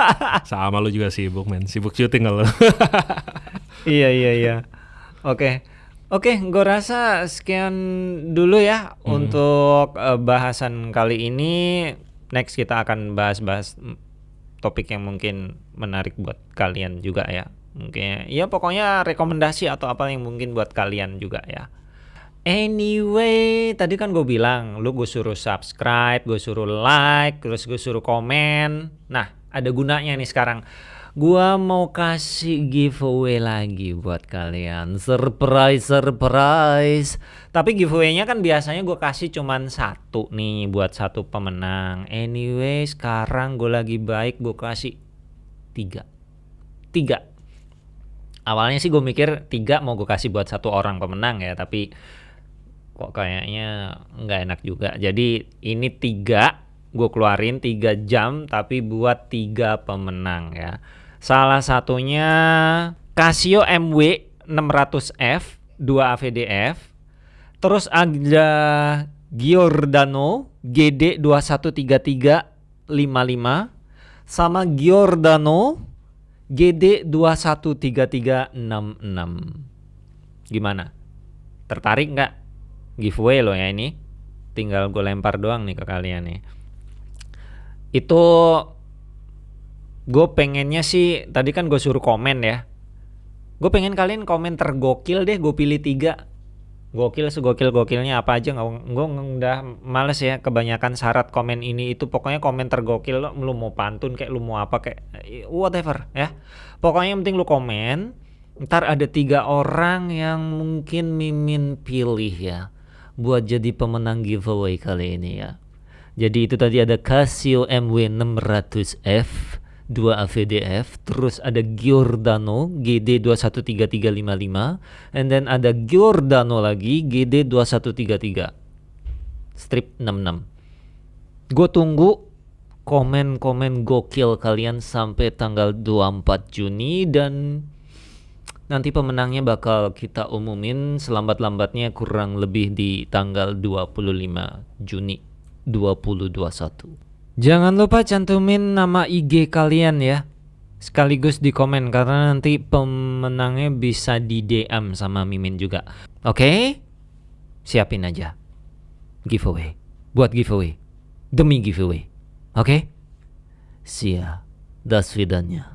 [SPEAKER 2] Sama lu juga sibuk men, sibuk syuting kalau.
[SPEAKER 1] iya iya iya. Oke. Oke, gue rasa sekian dulu ya untuk eh, bahasan kali ini. Next kita akan bahas-bahas topik yang mungkin menarik buat kalian juga ya. Mungkin ya pokoknya rekomendasi atau apa yang mungkin buat kalian juga ya. Anyway, tadi kan gue bilang, lu gue suruh subscribe, gue suruh like, terus gue suruh komen. Nah, ada gunanya nih sekarang. Gua mau kasih giveaway lagi buat kalian. Surprise, surprise. Tapi giveaway-nya kan biasanya gue kasih cuman satu nih buat satu pemenang. Anyway, sekarang gue lagi baik, gue kasih tiga. Tiga. Awalnya sih gue mikir tiga mau gue kasih buat satu orang pemenang ya, tapi kok kayaknya nggak enak juga. Jadi ini tiga, gue keluarin tiga jam tapi buat tiga pemenang ya. Salah satunya Casio MW 600F 2 AVDF. Terus ada Giordano GD 213355 sama Giordano GD 213366. Gimana? Tertarik nggak? Giveaway loh ya ini. Tinggal gue lempar doang nih ke kalian nih. Itu gue pengennya sih tadi kan gue suruh komen ya. Gue pengen kalian komen tergokil deh. Gue pilih tiga. Gokil segokil gokilnya apa aja nggak gue udah males ya kebanyakan syarat komen ini itu pokoknya komen tergokil lo lu mau pantun kayak lu mau apa kayak whatever ya pokoknya yang penting lu komen ntar ada tiga orang yang mungkin mimin pilih ya buat jadi pemenang giveaway kali ini ya jadi itu tadi ada Casio MW 600F 2 AVDF, terus ada Giordano GD 213355, and then ada Giordano lagi GD 2133. Strip 66. Gue tunggu komen-komen gokil kalian sampai tanggal 24 Juni dan nanti pemenangnya bakal kita umumin selambat-lambatnya kurang lebih di tanggal 25 Juni 2021. Jangan lupa cantumin nama IG kalian ya. Sekaligus di komen karena nanti pemenangnya bisa di DM sama Mimin juga. Oke? Siapin aja. Giveaway. Buat giveaway. Demi giveaway. Oke? Sia. Das vidanya.